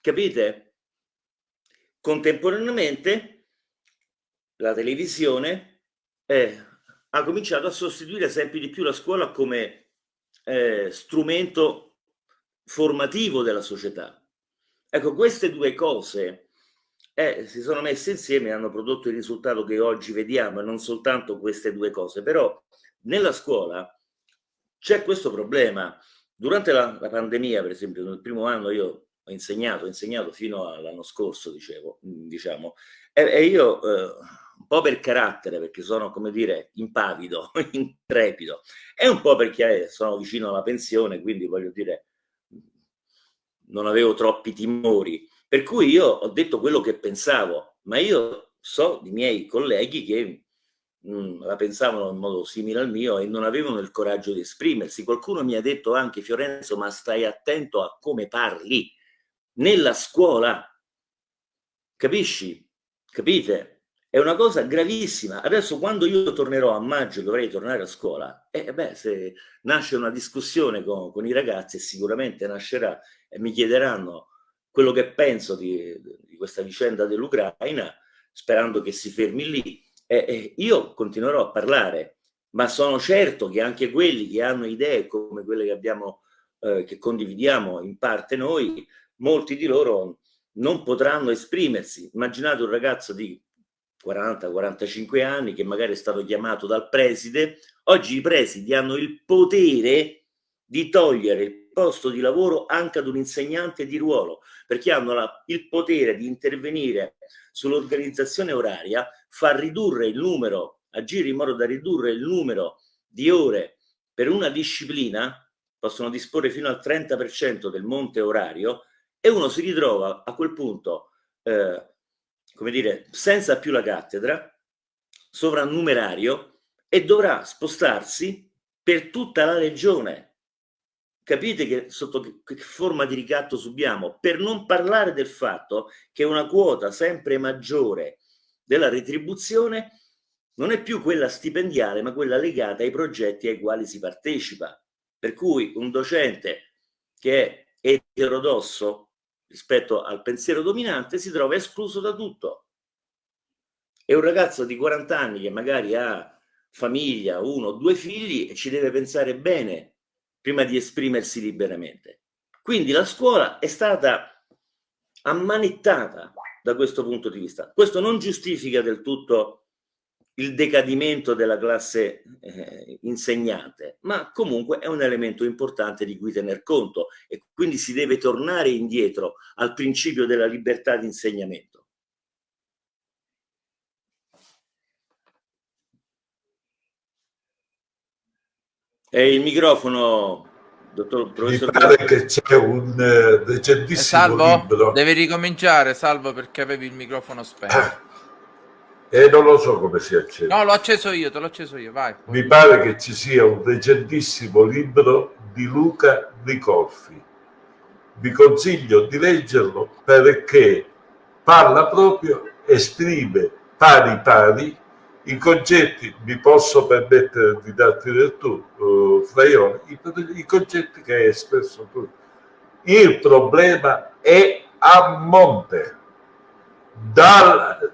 Capite? Contemporaneamente la televisione eh, ha cominciato a sostituire sempre di più la scuola come eh, strumento formativo della società. Ecco, queste due cose eh, si sono messe insieme e hanno prodotto il risultato che oggi vediamo e non soltanto queste due cose. Però nella scuola c'è questo problema. Durante la, la, pandemia, per esempio, nel primo anno io ho insegnato, ho insegnato fino all'anno scorso, dicevo, diciamo, e, e io eh, un po' per carattere, perché sono, come dire, impavido, intrepido, e un po' perché sono vicino alla pensione, quindi voglio dire, non avevo troppi timori per cui io ho detto quello che pensavo, ma io so di miei colleghi che mh, mm, la pensavano in modo simile al mio e non avevano il coraggio di esprimersi. Qualcuno mi ha detto anche, Fiorenzo, ma stai attento a come parli nella scuola. Capisci? Capite? È una cosa gravissima. Adesso quando io tornerò a maggio, dovrei tornare a scuola, e eh, beh, se nasce una discussione con, con, i ragazzi, sicuramente nascerà e mi chiederanno quello che penso di, di questa vicenda dell'Ucraina, sperando che si fermi lì. E, e io continuerò a parlare, ma sono certo che anche quelli che hanno idee come quelle che abbiamo, eh, che condividiamo in parte noi, molti di loro non potranno esprimersi. Immaginate un ragazzo di 40-45 anni che magari è stato chiamato dal preside, oggi i presidi hanno il potere di togliere il posto di lavoro anche ad un insegnante di ruolo, perché hanno la, il potere di intervenire sull'organizzazione oraria, far ridurre il numero, agire in modo da ridurre il numero di ore per una disciplina, possono disporre fino al 30% del monte orario e uno si ritrova a quel punto eh, come dire, senza più la cattedra, sovrannumerario, e dovrà spostarsi per tutta la regione. Capite che sotto che forma di ricatto subiamo? Per non parlare del fatto che una quota sempre maggiore della retribuzione non è più quella stipendiale, ma quella legata ai progetti ai quali si partecipa. Per cui un docente che è eterodosso rispetto al pensiero dominante si trova escluso da tutto. E un ragazzo di 40 anni che magari ha famiglia, uno o due figli ci deve pensare bene prima di esprimersi liberamente. Quindi la scuola è stata ammanettata da questo punto di vista. Questo non giustifica del tutto il decadimento della classe eh, insegnante, ma comunque è un elemento importante di cui tener conto e quindi si deve tornare indietro al principio della libertà di insegnamento. E il microfono, dottor professor.
Mi pare che c'è un uh, recentissimo
Salvo,
libro.
Devi ricominciare, Salvo, perché avevi il microfono spento.
E non lo so come si accende.
No, l'ho acceso io, te l'ho acceso io, vai.
Mi pare che ci sia un recentissimo libro di Luca Ricolfi. Vi consiglio di leggerlo perché parla proprio, esprime pari pari i concetti, mi posso permettere di darti del tu, uh, Fraione, i, i concetti che hai espresso tu. Il problema è a monte. Dal,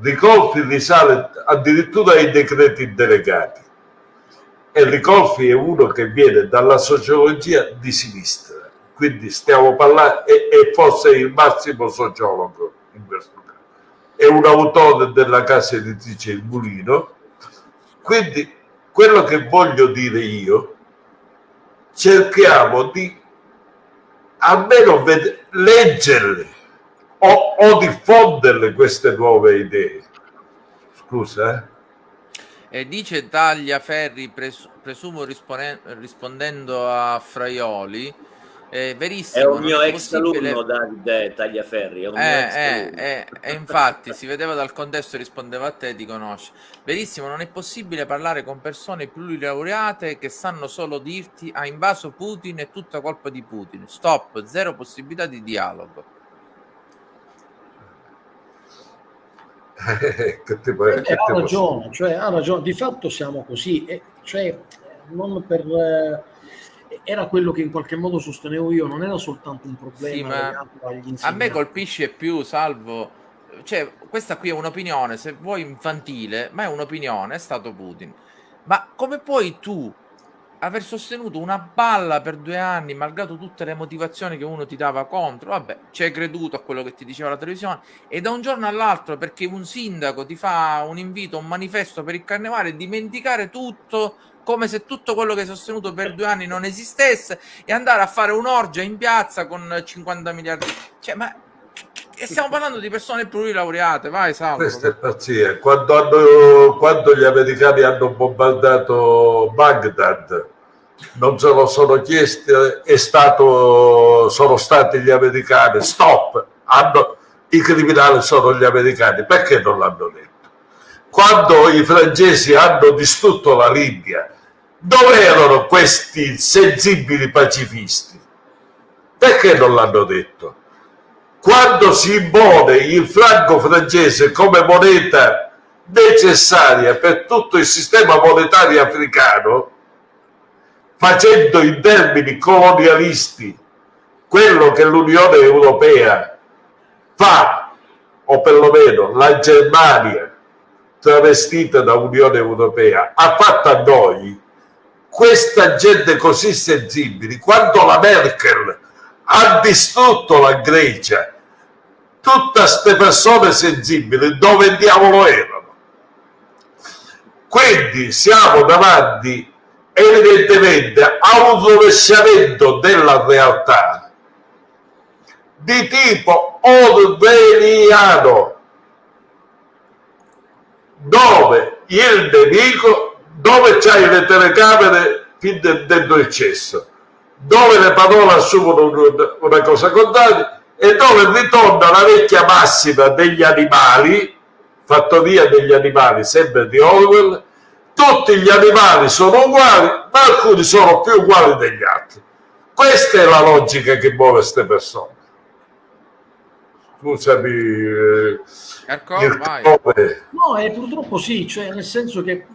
Ricolfi risale addirittura ai decreti delegati. E Ricolfi è uno che viene dalla sociologia di sinistra, quindi stiamo parlando, e, e forse il massimo sociologo in questo caso. È un autore della casa editrice Il Mulino, quindi quello che voglio dire io, cerchiamo di almeno leggerle o, o diffonderle queste nuove idee. Scusa, eh?
E dice Tagliaferri, pres presumo rispondendo a Fraioli, è verissimo.
È un mio ex possibile... alunno Davide Tagliaferri. È un
eh, eh, eh, e infatti si vedeva dal contesto rispondeva a te, ti conosce. Verissimo, non è possibile parlare con persone plurilaureate che sanno solo dirti ha invaso Putin, è tutta colpa di Putin. Stop, zero possibilità di dialogo.
che tipo, eh, che ha ragione, cioè, ha ragione, di fatto siamo così, e, cioè, non per, eh, era quello che in qualche modo sostenevo io, non era soltanto un problema
sì, a me colpisce più, salvo, cioè, questa qui è un'opinione, se vuoi infantile, ma è un'opinione, è stato Putin. Ma come puoi tu aver sostenuto una balla per due anni, malgrado tutte le motivazioni che uno ti dava contro, vabbè, ci hai creduto a quello che ti diceva la televisione, e da un giorno all'altro, perché un sindaco ti fa un invito, un manifesto per il carnevale, dimenticare tutto come se tutto quello che hai sostenuto per due anni non esistesse e andare a fare un'orgia in piazza con 50 miliardi. Cioè, ma stiamo parlando di persone plurilaureate, vai Salvo.
Questa è pazzia. Quando, hanno, quando gli americani hanno bombardato Baghdad, non se lo sono chiesti, è stato, sono stati gli americani, stop, hanno, i criminali sono gli americani, perché non l'hanno detto? Quando i francesi hanno distrutto la Libia, dove erano questi sensibili pacifisti? Perché non l'hanno detto? Quando si impone il franco francese come moneta necessaria per tutto il sistema monetario africano, facendo in termini colonialisti quello che l'Unione Europea fa, o perlomeno la Germania, travestita da Unione Europea, ha fatto a noi, questa gente così sensibile, quando la Merkel ha distrutto la Grecia, tutte queste persone sensibili dove diavolo erano? Quindi siamo davanti evidentemente a un rovesciamento della realtà di tipo orwelliano dove il nemico dove c'hai le telecamere fin dentro il cesso dove le parole assumono una cosa contraria e dove ritorna la vecchia massima degli animali fattoria degli animali sempre di Orwell tutti gli animali sono uguali ma alcuni sono più uguali degli altri. Questa è la logica che muove queste persone. Scusami eh,
no eh, purtroppo sì cioè nel senso che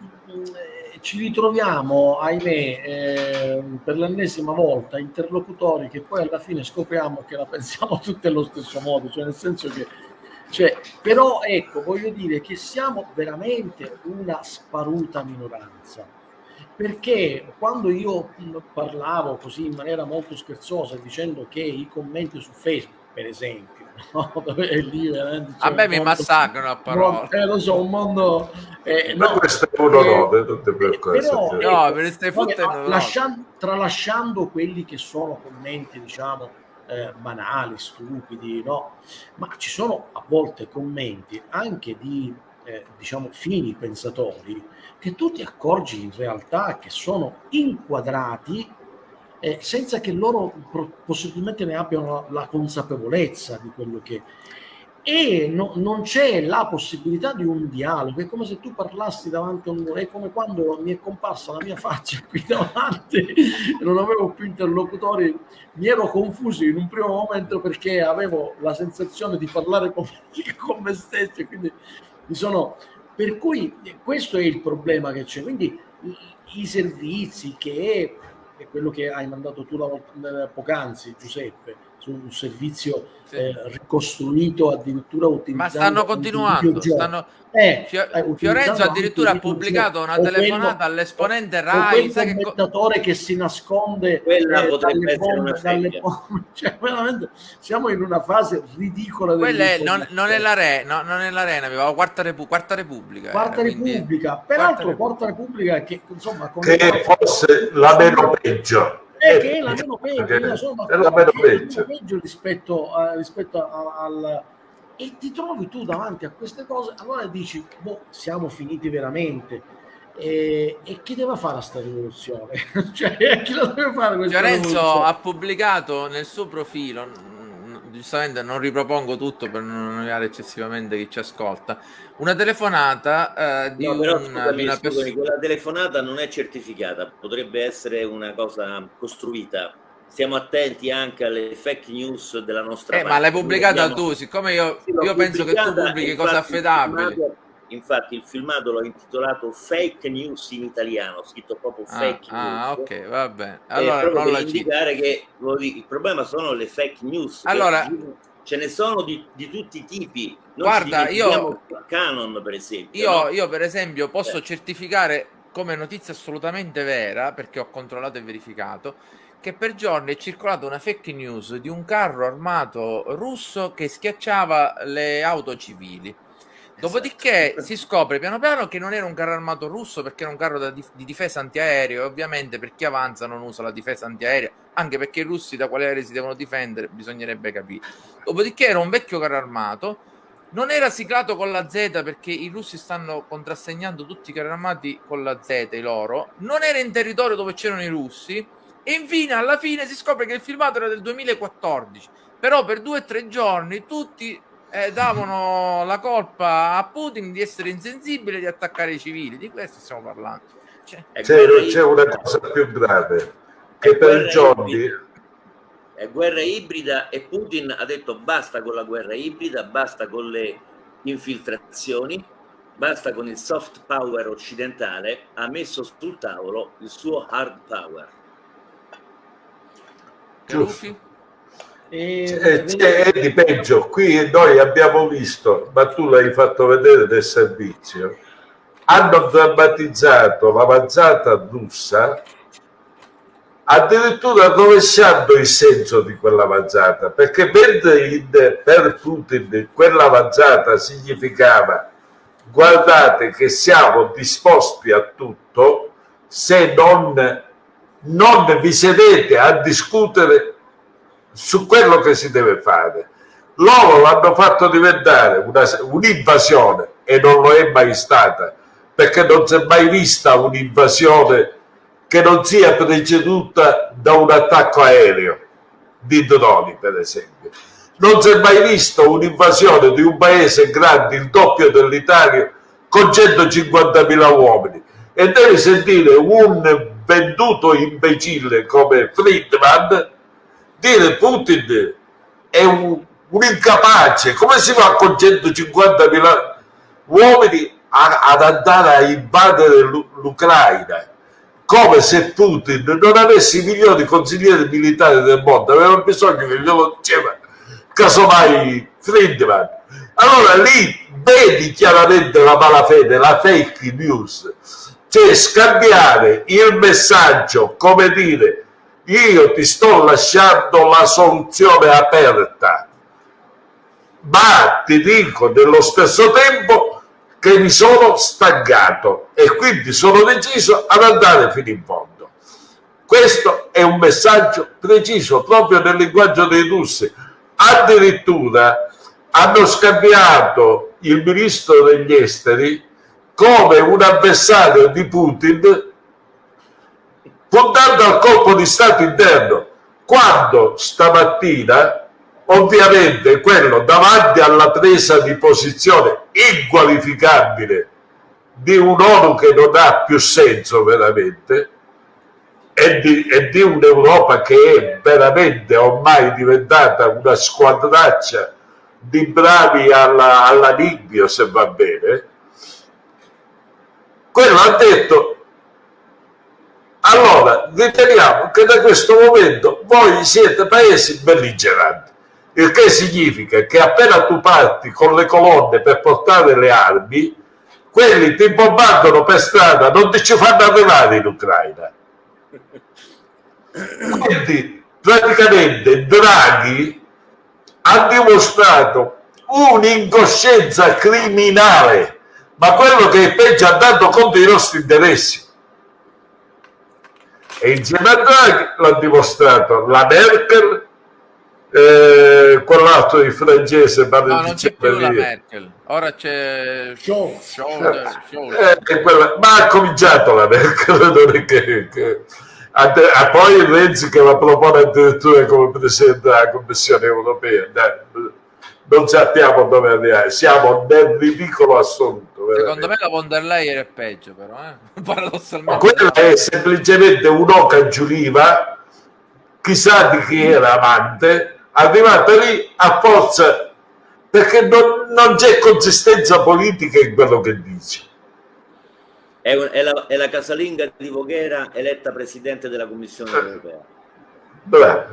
ci ritroviamo ahimè eh, per l'ennesima volta interlocutori che poi alla fine scopriamo che la pensiamo tutti allo stesso modo cioè nel senso che cioè, però ecco voglio dire che siamo veramente una sparuta minoranza. Perché quando io parlavo così in maniera molto scherzosa dicendo che i commenti su Facebook per esempio no? lì
a me mi massacrano a parole
eh, lo so un mondo eh,
no, questo è uno eh, tutte per
però,
cioè.
no, per queste fotte
lasciando, tralasciando quelli che sono commenti diciamo eh, banali, stupidi, no? Ma ci sono a volte commenti anche di eh, diciamo fini pensatori che tu ti accorgi in realtà che sono inquadrati eh, senza che loro possibilmente ne abbiano la consapevolezza di quello che e no, non c'è la possibilità di un dialogo, è come se tu parlassi davanti a un muro, è come quando mi è comparsa la mia faccia qui davanti, non avevo più interlocutori, mi ero confuso in un primo momento perché avevo la sensazione di parlare con, con me stesso, quindi mi sono... Per cui questo è il problema che c'è, quindi i servizi che è quello che hai mandato tu la, poc'anzi, Giuseppe, un servizio sì. eh, ricostruito addirittura utilizzando
ma stanno continuando stanno... Eh, Fiorenzo addirittura ha pubblicato una telefonata quello, all'esponente Rai
sai che commentatore che si nasconde
quella eh, potrebbe essere una dalle
cioè, veramente siamo in una fase ridicola
quella è, non, non, è la Re, no, non è l'arena aveva quarta, Repu- quarta Repubblica
quarta era, Repubblica. quindi... peraltro quarta Repubblica che insomma
che fosse la meno peggio
è che è la meno peggio, insomma, è la meno peggio. peggio rispetto, a, rispetto a, al e ti trovi tu davanti a queste cose, allora dici, boh, siamo finiti veramente. E, e chi deve fare questa rivoluzione? cioè, chi la deve fare questa
Lorenzo ha pubblicato nel suo profilo, giustamente non ripropongo tutto per non annoiare eccessivamente chi ci ascolta, una telefonata uh, di,
no, però,
un,
scusami, di una persona. Quella telefonata non è certificata, potrebbe essere una cosa costruita. Stiamo attenti anche alle fake news della nostra
eh, parte. Ma l'hai pubblicata abbiamo... tu, siccome io, sì, io penso che tu pubblichi cose affidabili.
Infatti il filmato l'ho intitolato Fake News in italiano, scritto proprio ah, Fake
ah,
News.
Ok, va bene.
Eh, allora, eh, non per indicare che il problema sono le fake news.
Allora,
ce ne sono di, di tutti i tipi.
Non guarda, io
Canon, per esempio.
Io,
no?
io per esempio, posso
eh.
certificare come notizia assolutamente vera, perché ho controllato e verificato, che per giorni è circolata una fake news di un carro armato russo che schiacciava le auto civili. Dopodiché si scopre piano piano che non era un carro armato russo perché era un carro di, di difesa antiaereo. E ovviamente per chi avanza non usa la difesa antiaerea, anche perché i russi da quale aereo si devono difendere bisognerebbe capire. Dopodiché era un vecchio carro armato, non era siglato con la Z perché i russi stanno contrassegnando tutti i carri armati con la Z, i loro, non era in territorio dove c'erano i russi. E infine alla fine si scopre che il filmato era del 2014, però per due o tre giorni tutti e davano la colpa a Putin di essere insensibile di attaccare i civili. Di questo stiamo parlando. Cioè,
c'è, c'è una cosa più grave che per i giorni
è guerra ibrida e Putin ha detto basta con la guerra ibrida, basta con le infiltrazioni, basta con il soft power occidentale, ha messo sul tavolo il suo hard power.
Giusto. C'è, c'è di peggio, qui noi abbiamo visto, ma tu l'hai fatto vedere del servizio, hanno drammatizzato l'avanzata russa addirittura rovesciando il senso di quell'avanzata, perché mentre in, per Putin quell'avanzata significava guardate che siamo disposti a tutto se non, non vi sedete a discutere su quello che si deve fare. Loro l'hanno fatto diventare un'invasione e non lo è mai stata, perché non si è mai vista un'invasione che non sia preceduta da un attacco aereo di droni, per esempio. Non si è mai visto un'invasione di un paese grande, il doppio dell'Italia, con 150.000 uomini. E devi sentire un venduto imbecille come Friedman dire Putin è un, un incapace. Come si fa con 150.000 uomini a, ad andare a invadere l'Ucraina? come se Putin non avesse i migliori consiglieri militari del mondo, aveva bisogno che glielo diceva casomai Friedman. Allora lì vedi chiaramente la malafede, la fake news, cioè scambiare il messaggio come dire io ti sto lasciando la soluzione aperta, ma ti dico nello stesso tempo che mi sono stancato e quindi sono deciso ad andare fino in fondo. Questo è un messaggio preciso proprio nel linguaggio dei russi. Addirittura hanno scambiato il ministro degli esteri come un avversario di Putin puntando al colpo di Stato interno. Quando stamattina ovviamente quello davanti alla presa di posizione inqualificabile di un'ONU che non ha più senso veramente e di, e di un'Europa che è veramente ormai diventata una squadraccia di bravi alla, alla Libia se va bene quello ha detto allora riteniamo che da questo momento voi siete paesi belligeranti il che significa che appena tu parti con le colonne per portare le armi, quelli ti bombardano per strada, non ti ci fanno arrivare in Ucraina. Quindi praticamente Draghi ha dimostrato un'incoscienza criminale, ma quello che è peggio dato contro i nostri interessi. E insieme a Draghi l'ha dimostrato. La Merkel, eh, quell'altro di francese
no, non c'è più la Merkel. Ora c'è
show, show, show. Eh, quella... ma ha cominciato la Merkel non è che, che... A, a poi Renzi che la propone addirittura come presidente della Commissione europea. Dai, non sappiamo dove arrivare siamo nel ridicolo assoluto
veramente. secondo me la von der Leyen è peggio però eh? paradossalmente
ma quella è semplicemente un'oca giuliva chissà di chi era amante arrivata lì a forza perché non, non c'è consistenza politica in quello che dice.
È, un, è, la, è, la, casalinga di Voghera eletta presidente della Commissione eh. europea.
Beh,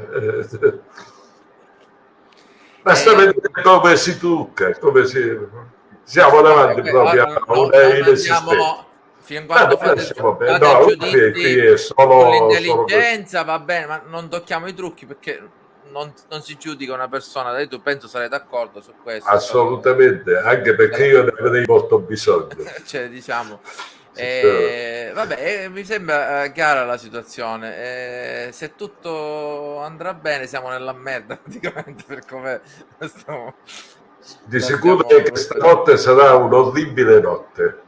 basta eh, vedere come si trucca, come si... siamo davanti eh, proprio a una inesistenza
fino a quando fate, fate no, giudizi solo, sull'intelligenza va bene ma non tocchiamo i trucchi perché non, non, si giudica una persona, tu penso sarai d'accordo su questo.
Assolutamente, anche perché io ne avrei molto bisogno.
cioè, diciamo, eh, vabbè, eh, mi sembra eh, chiara la situazione. Eh, se tutto andrà bene, siamo nella merda praticamente per come stiamo.
Di sicuro che questa notte sarà un'orribile notte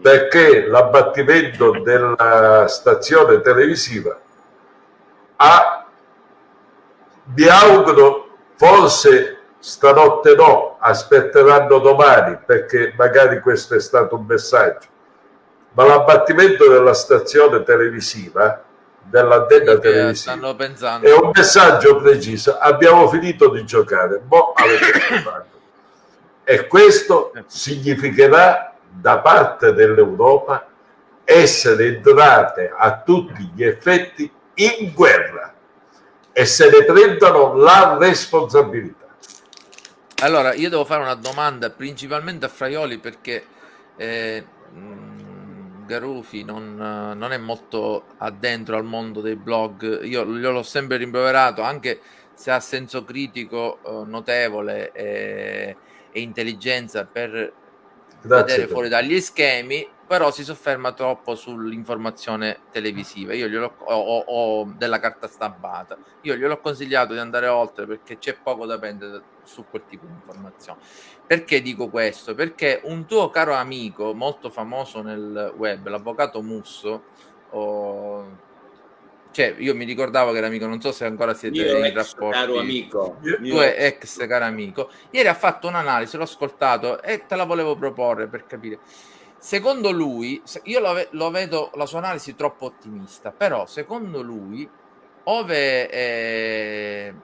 perché l'abbattimento della stazione televisiva ha mi auguro forse stanotte no, aspetteranno domani perché magari questo è stato un messaggio. Ma l'abbattimento della stazione televisiva, dell'antenna televisiva, è un messaggio preciso. Abbiamo finito di giocare, giocato. E questo significherà da parte dell'Europa essere entrate a tutti gli effetti in guerra e se ne prendono la responsabilità.
Allora, io devo fare una domanda principalmente a Fraioli perché eh, mh, Garufi non, eh, non è molto addentro al mondo dei blog. Io gliel'ho sempre rimproverato, anche se ha senso critico eh, notevole e, e intelligenza per
Grazie.
vedere fuori dagli schemi, però si sofferma troppo sull'informazione televisiva io glielo, o, o- o della carta stampata. Io gliel'ho consigliato di andare oltre perché c'è poco da prendere su quel tipo di informazioni. Perché dico questo? Perché un tuo caro amico molto famoso nel web, l'avvocato Musso, o- cioè io mi ricordavo che era amico, non so se ancora siete
Mio
in
ex
rapporti.
caro amico. Mio
Tuo ex caro amico. Ieri ha fatto un'analisi, l'ho ascoltato e te la volevo proporre per capire. Secondo lui, io lo, lo vedo la sua analisi troppo ottimista, però secondo lui, ove eh,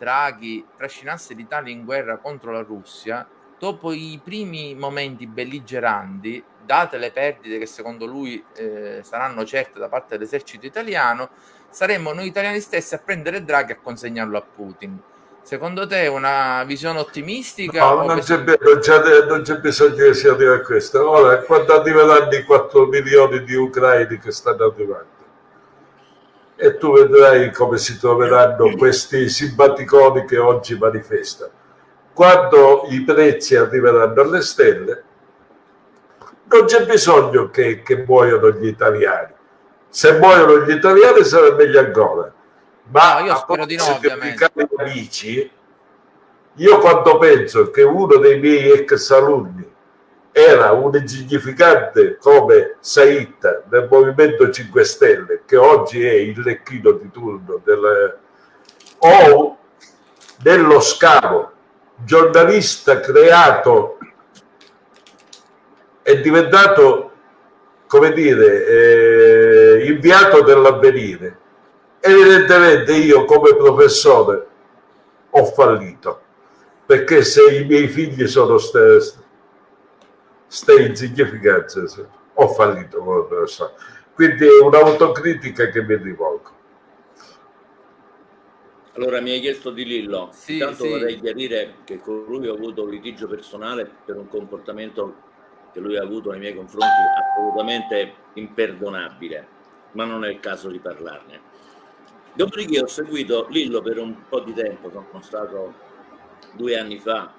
Draghi trascinasse l'Italia in guerra contro la Russia, dopo i primi momenti belligeranti, date le perdite che secondo lui eh, saranno certe da parte dell'esercito italiano, saremmo noi italiani stessi a prendere Draghi e a consegnarlo a Putin. Secondo te è una visione ottimistica?
No, non c'è, bi- non c'è- non c'è bisogno che si arrivi a questo. Ora, quando arriveranno i 4 milioni di ucraini che stanno arrivando, e tu vedrai come si troveranno questi simpaticoni che oggi manifestano. Quando i prezzi arriveranno alle stelle, non c'è bisogno che, che muoiano gli italiani. Se muoiono gli italiani sarà meglio ancora. Ma
No, io spero di no, ovviamente.
cari amici, io quando penso che uno dei miei ex alunni era un insignificante come Said del Movimento 5 Stelle, che oggi è il lecchino di turno del, o dello scavo, giornalista creato è diventato, come dire, eh, inviato dell'avvenire. Evidentemente io come professore ho fallito, perché se i miei figli sono ste, ste insignificanze, ho fallito. Quindi è un'autocritica che mi rivolgo.
Allora mi hai chiesto di Lillo,
Sì,
intanto
sì.
vorrei chiarire che con lui ho avuto un litigio personale per un comportamento che lui ha avuto nei miei confronti assolutamente imperdonabile, ma non è il caso di parlarne. Dopodiché ho seguito Lillo per un po' di tempo, sono stato due anni fa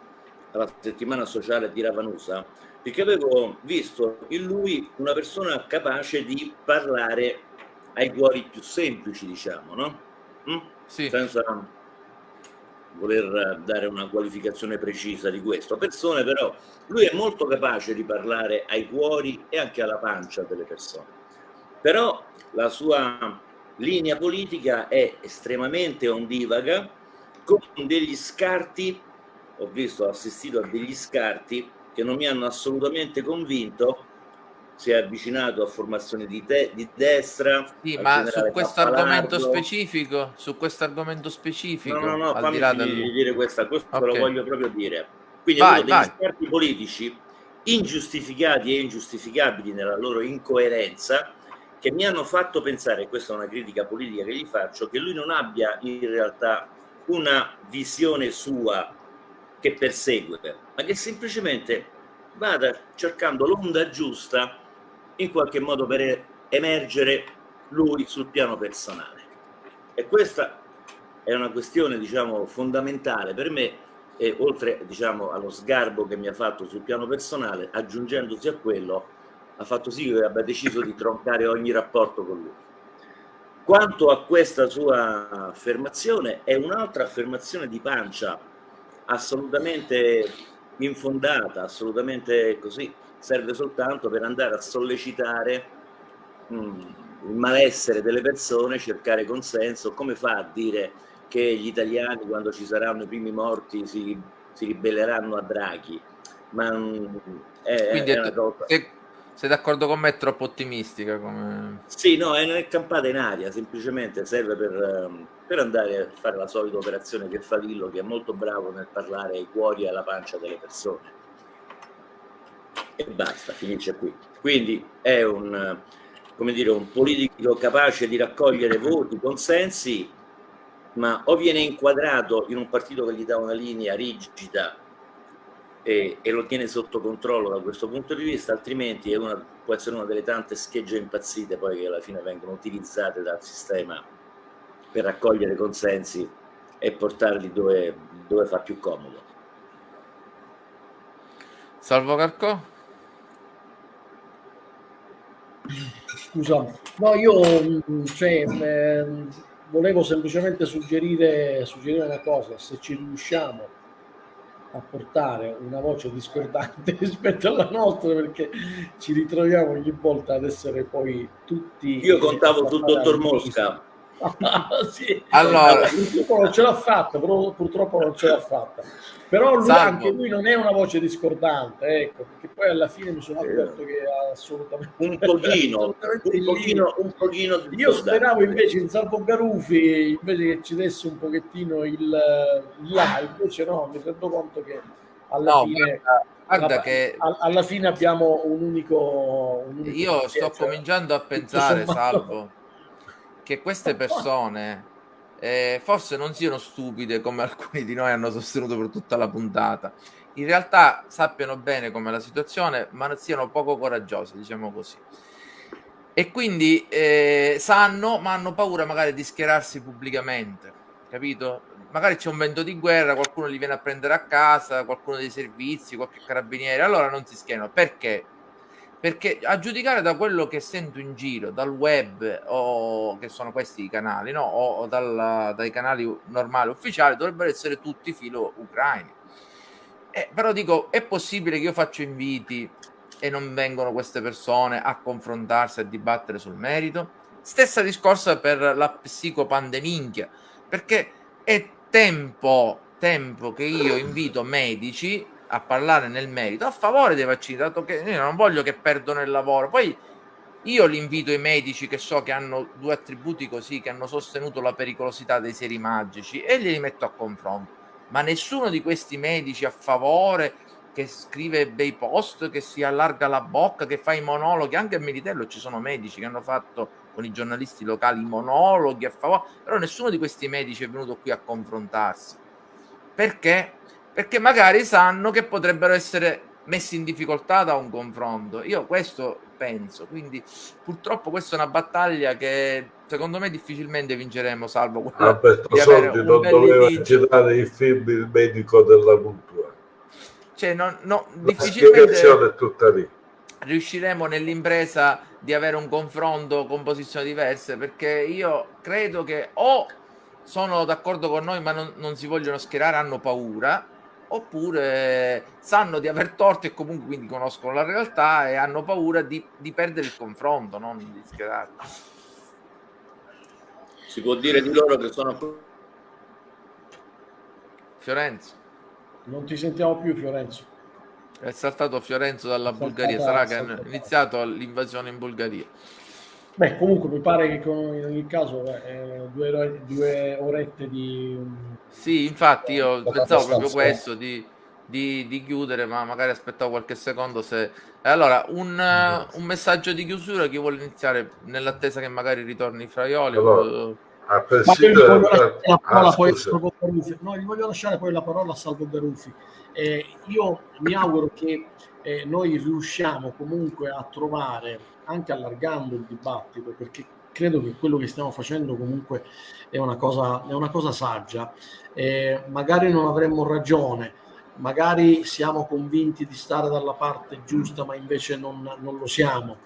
alla settimana sociale di Ravanusa, perché avevo visto in lui una persona capace di parlare ai cuori più semplici, diciamo, no? Mm?
Sì.
Senza voler dare una qualificazione precisa di questo. Persone però, lui è molto capace di parlare ai cuori e anche alla pancia delle persone. Però la sua linea politica è estremamente ondivaga, con degli scarti, ho visto, ho assistito a degli scarti che non mi hanno assolutamente convinto, si è avvicinato a formazioni di, te- di destra.
Sì, ma su questo argomento specifico, su questo argomento specifico,
No, no, no, fammi
di del...
dire questa, questo
Ok.
lo voglio proprio dire. Quindi
Vai,
uno degli
vai.
scarti politici ingiustificati e ingiustificabili nella loro incoerenza che mi hanno fatto pensare, questa è una critica politica che gli faccio, che lui non abbia in realtà una visione sua che persegue, ma che semplicemente vada cercando l'onda giusta in qualche modo per emergere lui sul piano personale. E questa è una questione, diciamo, fondamentale per me e oltre, diciamo, allo sgarbo che mi ha fatto sul piano personale, aggiungendosi a quello, ha fatto sì che abbia deciso di troncare ogni rapporto con lui. Quanto a questa sua affermazione, è un'altra affermazione di pancia, assolutamente infondata, assolutamente così, serve soltanto per andare a sollecitare mm, il malessere delle persone, cercare consenso, come fa a dire che gli italiani quando ci saranno i primi morti si, si ribelleranno a Draghi, ma mm, è,
Quindi
è
è
una cosa...
sei d'accordo con me? È troppo ottimistica come...
Sì, no, è campata in aria, semplicemente serve per, ehm, per andare a fare la solita operazione che fa Lillo, che è molto bravo nel parlare ai cuori e alla pancia delle persone. E basta, finisce qui. Quindi è un, come dire, un politico capace di raccogliere voti, consensi, ma o viene inquadrato in un partito che gli dà una linea rigida e, e lo tiene sotto controllo da questo punto di vista, altrimenti è una, può essere una delle tante schegge impazzite poi che alla fine vengono utilizzate dal sistema per raccogliere consensi e portarli dove, dove fa più comodo.
Salvo Carcò?
Scusa, no, io mh, cioè, ehm, volevo semplicemente suggerire, suggerire una cosa, se ci riusciamo a portare una voce discordante rispetto alla nostra, perché ci ritroviamo ogni volta ad essere poi tutti...
Io contavo sul dottor Mosca.
sì.
Allora-
purtroppo non ce l'ha fatta, però purtroppo non ce l'ha fatta. Però lui, anche lui non è una voce discordante, ecco, perché poi alla fine mi sono accorto che ha assolutamente
Un pochino, un pochino, un pochino di
Io speravo invece in Salvo Garufi invece che ci desse un pochettino il, il là, invece no, mi rendo conto che alla
No,
fine
guarda, guarda
alla-
che
alla fine abbiamo un unico, un unico
io sto
cioè,
cominciando a pensare, Salvo, che queste persone eh, forse non siano stupide come alcuni di noi hanno sostenuto per tutta la puntata. In realtà sappiano bene com'è la situazione, ma siano poco coraggiose, diciamo così. E quindi eh, sanno, ma hanno paura magari di schierarsi pubblicamente, capito? Magari c'è un vento di guerra, qualcuno li viene a prendere a casa, qualcuno dei servizi, qualche carabiniere, allora non si schierano. Perché? Perché a giudicare da quello che sento in giro, dal web, o che sono questi i canali, no? o, o dalla- dai canali normali ufficiali, dovrebbero essere tutti filo ucraini. Eh, però dico, è possibile che io faccio inviti e non vengono queste persone a confrontarsi, a dibattere sul merito? Stessa discorsa per la psicopandemia, perché è tempo, tempo che io invito medici a parlare nel merito a favore dei vaccini, dato che io non voglio che perdono il lavoro. Poi io li invito i medici che so che hanno due attributi così, che hanno sostenuto la pericolosità dei seri magici e glieli metto a confronto. Ma nessuno di questi medici a favore che scrive bei post, che si allarga la bocca, che fa i monologhi, anche a Militello ci sono medici che hanno fatto con i giornalisti locali monologhi a favore, però nessuno di questi medici è venuto qui a confrontarsi. Perché? Perché magari sanno che potrebbero essere messi in difficoltà da un confronto. Io questo penso, quindi purtroppo questa è una battaglia che secondo me difficilmente vinceremo, salvo quella
Alberto
di avere
Sordi
un
non doveva
litigio.
girare il film Il medico della cultura.
Cioè, no,
La
difficilmente
spiegazione è tutta lì.
riusciremo nell'impresa di avere un confronto con posizioni diverse perché io credo che o sono d'accordo con noi ma non, non si vogliono schierare, hanno paura oppure sanno di aver torto e comunque quindi conoscono la realtà e hanno paura di, di perdere il confronto, non di schierarsi.
Si può dire di loro che sono
Fiorenzo,
Non ti sentiamo più, Fiorenzo.
è saltato Fiorenzo dalla Bulgaria, sarà che hanno iniziato l'invasione in Bulgaria.
Beh, comunque mi pare che con- in ogni caso eh, due, due orette di...
Sì, infatti io
Abbastanza
pensavo proprio questo di, di- di chiudere, ma magari aspettavo qualche secondo se... E Allora, un, eh, un messaggio di chiusura, chi vuole iniziare nell'attesa che magari ritorni Fraioli?
Allora, A prescindere
la parola
Ah,
poi. No, gli voglio lasciare poi la parola a Salvo Garuffi. Eh, io mi auguro che eh, noi riusciamo comunque a trovare, anche allargando il dibattito, perché credo che quello che stiamo facendo comunque è una cosa, è una cosa saggia. Eh, magari non avremmo ragione, magari siamo convinti di stare dalla parte giusta, ma invece non, non lo siamo.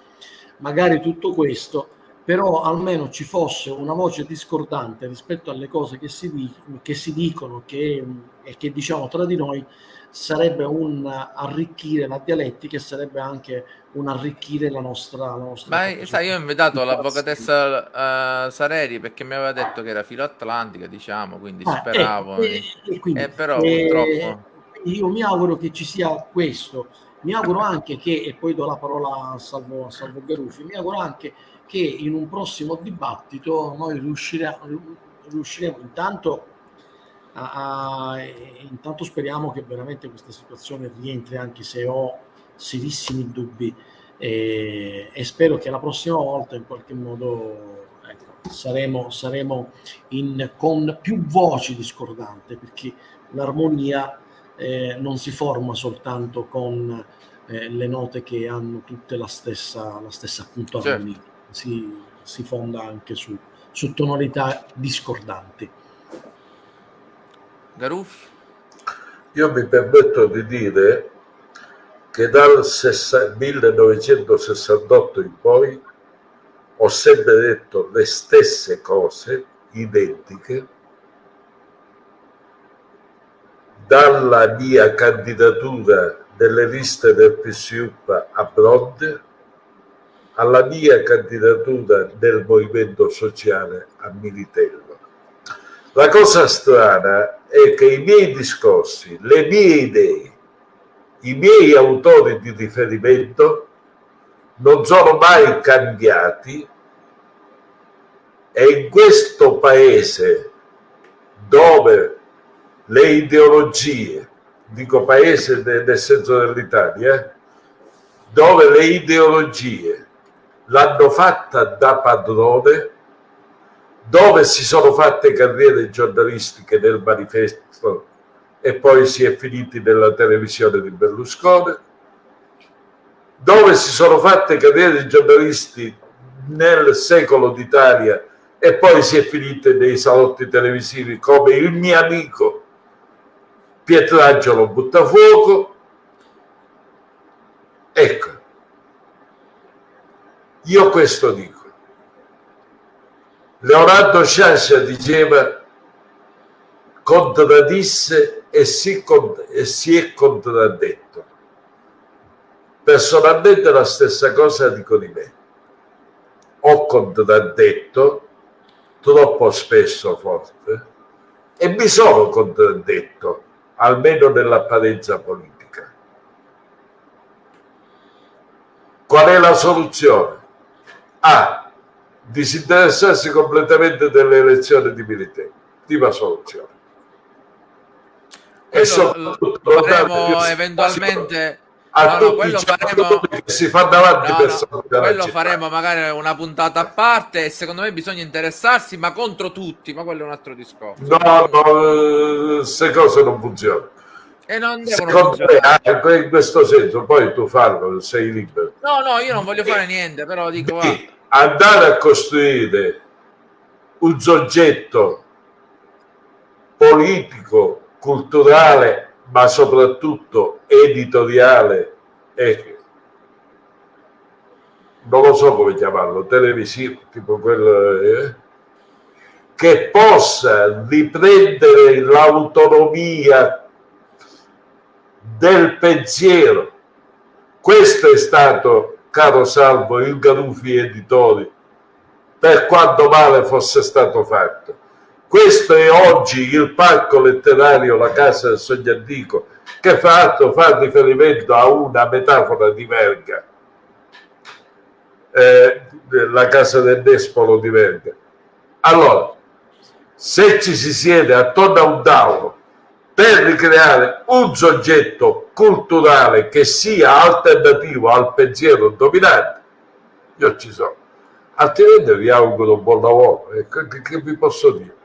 Magari tutto questo però almeno ci fosse una voce discordante rispetto alle cose che si, che si dicono che, e che diciamo tra di noi, sarebbe un arricchire la dialettica e sarebbe anche un arricchire la nostra, la nostra
Ma sai, io ho invitato l'avvocatessa uh, Sareri perché mi aveva detto che era filo atlantica, diciamo, quindi ah, speravo.
Eh, eh, quindi,
eh, però purtroppo.
Io mi auguro che ci sia questo. Mi auguro anche che, e poi do la parola a Salvo, a Salvo Garufi, mi auguro anche che in un prossimo dibattito noi riusciremo, riusciremo intanto a, a, intanto speriamo che veramente questa situazione rientri anche se ho serissimi dubbi e, e spero che la prossima volta in qualche modo ecco, saremo, saremo in, con più voci discordanti perché l'armonia eh, non si forma soltanto con eh, le note che hanno tutte la stessa, la stessa appunto certo. armonia, si, si, fonda anche su, su tonalità discordanti.
Garuffi?
Io mi permetto di dire che dal 1968 in poi ho sempre detto le stesse cose, identiche, dalla mia candidatura nelle liste del PSUP a Bronte alla mia candidatura nel movimento sociale a Militello. La cosa strana è che i miei discorsi, le mie idee, i miei autori di riferimento non sono mai cambiati e in questo paese dove le ideologie, dico paese nel senso dell'Italia, dove le ideologie l'hanno fatta da padrone, dove si sono fatte carriere giornalistiche nel manifesto e poi si è finiti nella televisione di Berlusconi, dove si sono fatte carriere di giornalisti nel secolo d'Italia e poi si è finite nei salotti televisivi come il mio amico Pietrangelo Buttafuoco. Ecco, io questo dico. Leonardo Sciascia diceva contraddisse e si, e si è contraddetto. Personalmente la stessa cosa dico di me. Ho contraddetto troppo spesso forte e mi sono contraddetto almeno nell'apparenza politica. Qual è la soluzione? A. Disinteressarsi completamente delle elezioni di militari. Prima soluzione.
E soprattutto lo faremo eventualmente. a no, no, quello faremo
si fa davanti no,
no, quello faremo magari una puntata a parte e secondo me bisogna interessarsi ma contro tutti ma quello è un altro discorso.
No no queste cose non funzionano.
E non devono
me, in questo senso poi tu farlo sei libero.
No no io non voglio fare niente però dico
Di andare a costruire un soggetto politico culturale ma soprattutto editoriale e non lo so come chiamarlo, televisivo, tipo quello eh, che possa riprendere l'autonomia del pensiero. Questo è stato, caro Salvo, il Garuffi Editori, per quanto male fosse stato fatto questo è oggi il parco letterario La Casa del Sogno Antico, che l'altro fa riferimento a una metafora di Verga, eh, la casa del Despolo di Verga. Allora, se ci si siede attorno a un tavolo per ricreare un soggetto culturale che sia alternativo al pensiero dominante, io ci sono. Altrimenti vi auguro buon lavoro. Che, che vi posso dire?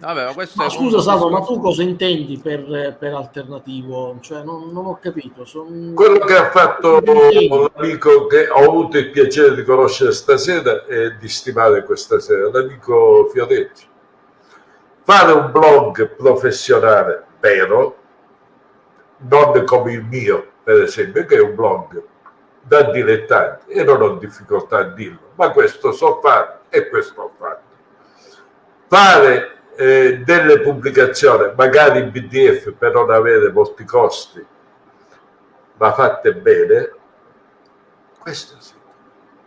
Vabbè, ma,
ma scusa Salvo, ma tu cosa intendi per, per alternativo? Cioè, non, non ho capito. Son...
Quello che ha fatto l'amico che ho avuto il piacere di conoscere stasera e di stimare questa sera, l'amico Fioretti. Fare un blog professionale vero, non come il mio, per esempio, che è un blog da dilettanti e non ho difficoltà a dirlo, ma questo so fare e questo ho fatto. Fare eh, delle pubblicazioni, magari in PDF per non avere molti costi, ma fatte bene, questo sì.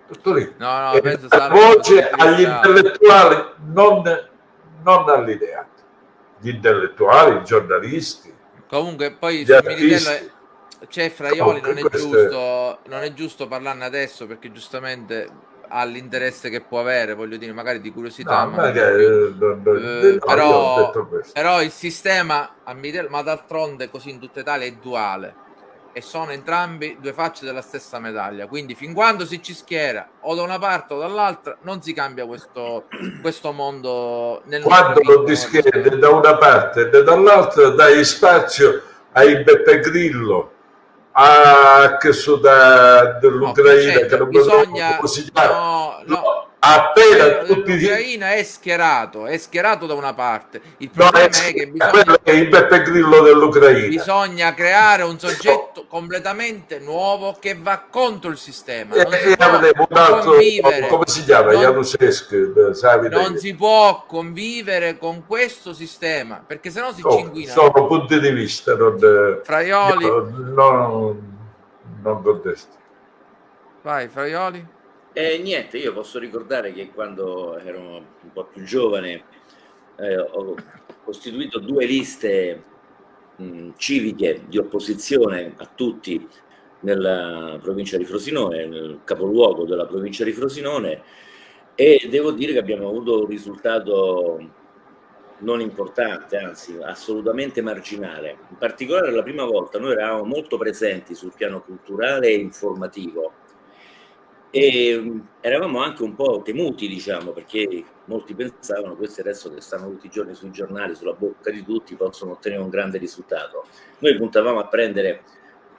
Tutto lì.
No, no, penso
la voce agli intellettuali, non, non agli ideati. Gli intellettuali, i giornalisti,
Comunque, poi. Militello è- c'è Fraioli, non è, giusto, non è giusto parlarne adesso perché giustamente ha l'interesse che può avere, voglio dire, magari di curiosità.
No,
ma
ma
non
che-
più. Eh,
no, ho
però, però il sistema ma d'altronde così in tutta Italia è duale e sono entrambi due facce della stessa medaglia. Quindi fin quando si ci schiera o da una parte o dall'altra non si cambia questo, questo mondo nel
quando ti schieri da una parte e dall'altra dai spazio ai Beppe Grillo a che so da, dell'Ucraina
Vincenzo,
che non
bisogna
come si chiama
no, no.
Appena tutti
dell'Ucraina è schierato, è schierato da una parte. Il
no,
problema
è,
è che bisogna,
è il Beppe Grillo dell'Ucraina
bisogna creare un soggetto completamente nuovo che va contro il sistema. Non
e
si può convivere,
come si chiama
non- non si può convivere con questo sistema perché sennò si
No,
cinguina.
sono punti di vista non,
Fraioli.
io non, non contesto
Vai, Fraioli.
Eh, niente, io posso ricordare che quando ero un po' più giovane eh, ho costituito due liste mh, civiche di opposizione a tutti nella provincia di Frosinone, nel capoluogo della provincia di Frosinone e devo dire che abbiamo avuto un risultato non importante, anzi assolutamente marginale. In particolare la prima volta noi eravamo molto presenti sul piano culturale e informativo e eravamo anche un po' temuti, diciamo, perché molti pensavano questi adesso che stanno tutti i giorni sui giornali, sulla bocca di tutti, possono ottenere un grande risultato. Noi puntavamo a prendere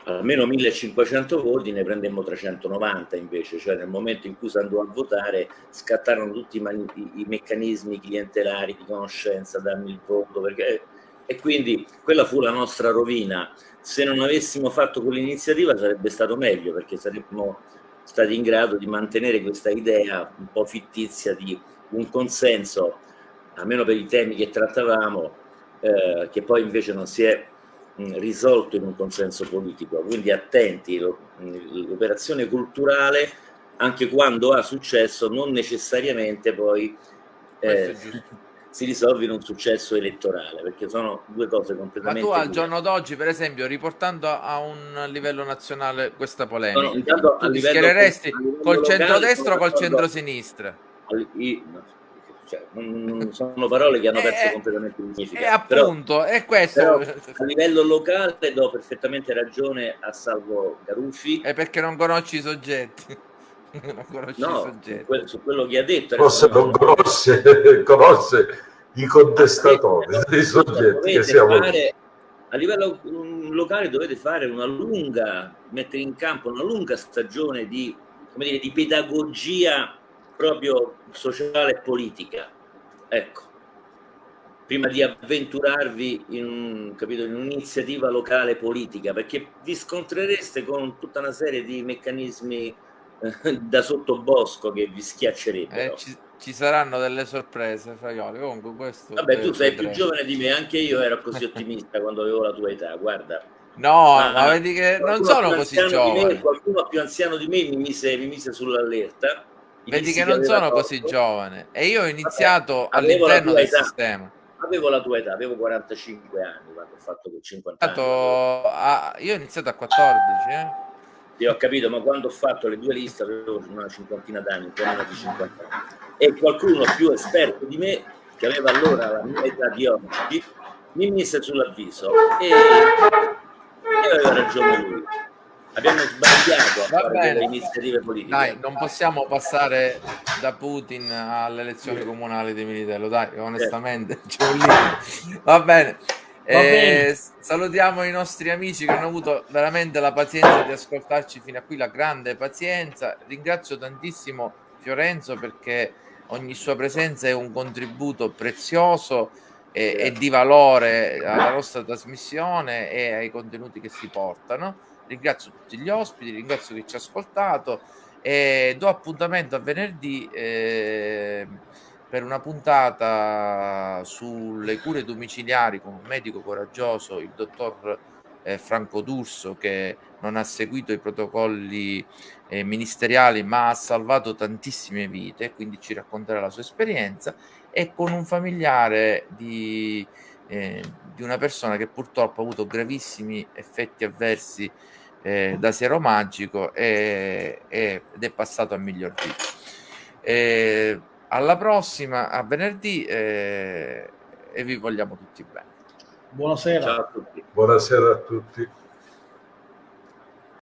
almeno 1500 voti, ne prendemmo 390 invece, cioè nel momento in cui si andò a votare scattarono tutti i- i meccanismi clientelari di conoscenza, dammi il voto, perché... e quindi quella fu la nostra rovina. Se non avessimo fatto quell'iniziativa sarebbe stato meglio, perché saremmo stati in grado di mantenere questa idea un po' fittizia di un consenso, almeno per i temi che trattavamo, eh, che poi invece non si è mh, risolto in un consenso politico. Quindi attenti, l'operazione culturale, anche quando ha successo, non necessariamente poi eh. Si risolve in un successo elettorale, perché sono due cose
Ma
completamente
tu al
diverse.
giorno d'oggi, per esempio, riportando a un livello nazionale questa polemica,
No, intanto
tu ti schiereresti
livello
col
locale
centrodestra o col centrosinistra?
Cioè, sono parole che hanno perso
Eh,
completamente il
E
significato. Però-
appunto, è questo.
però a livello locale do perfettamente ragione a Salvo Garuffi.
È perché non conosci i soggetti. Non conosci i
No, su, que- su quello che ha detto.
non conosce, conosce i contestatori dei soggetti che siamo
fare, a livello locale dovete fare una lunga, mettere in campo una lunga stagione di, come dire, di pedagogia proprio sociale e politica. Ecco, prima di avventurarvi in, un- capito, in un'iniziativa locale politica, perché vi scontrereste con tutta una serie di meccanismi da sottobosco che vi schiaccerebbero.
Eh, ci, ci saranno delle sorprese, Fraioli. Comunque, questo
Vabbè, tu sei più giovane di me, anche io ero così ottimista quando avevo la tua età, guarda.
No,
Ah,
ma vedi che non sono così
di me-
giovane.
qualcuno più anziano di me mi mise, mi mise sull'allerta.
Vedi che non sono
torto.
così giovane. E io ho iniziato
la
all'interno del
età.
sistema.
Avevo la tua età, avevo 45 anni quando ho fatto quel 50 anni.
Io ho iniziato a 14, eh.
Io ho capito, ma quando ho fatto le due liste avevo una cinquantina d'anni, un di 50 anni. E qualcuno più esperto di me, che aveva allora la mia età di oggi, mi mise sull'avviso e, e aveva ragione lui. Abbiamo sbagliato a
Va
fare delle iniziative politiche.
Dai, non possiamo passare da Putin alle elezioni comunali di Militello, dai, onestamente c'è un limite. Va bene. Eh, salutiamo i nostri amici che hanno avuto veramente la pazienza di ascoltarci fino a qui, la grande pazienza. Ringrazio tantissimo Fiorenzo perché ogni sua presenza è un contributo prezioso e, e di valore alla nostra trasmissione e ai contenuti che si portano. Ringrazio tutti gli ospiti, ringrazio chi ci ha ascoltato e do appuntamento a venerdì eh, per una puntata sulle cure domiciliari con un medico coraggioso, il dottor eh, Franco D'Urso, che non ha seguito i protocolli eh, ministeriali ma ha salvato tantissime vite, quindi ci racconterà la sua esperienza, e con un familiare di, eh, di una persona che purtroppo ha avuto gravissimi effetti avversi eh, da siero magico e, e, ed è passato a miglior vita. Alla prossima, a venerdì eh, e vi vogliamo tutti bene.
Buonasera.
Ciao a tutti. Buonasera a tutti.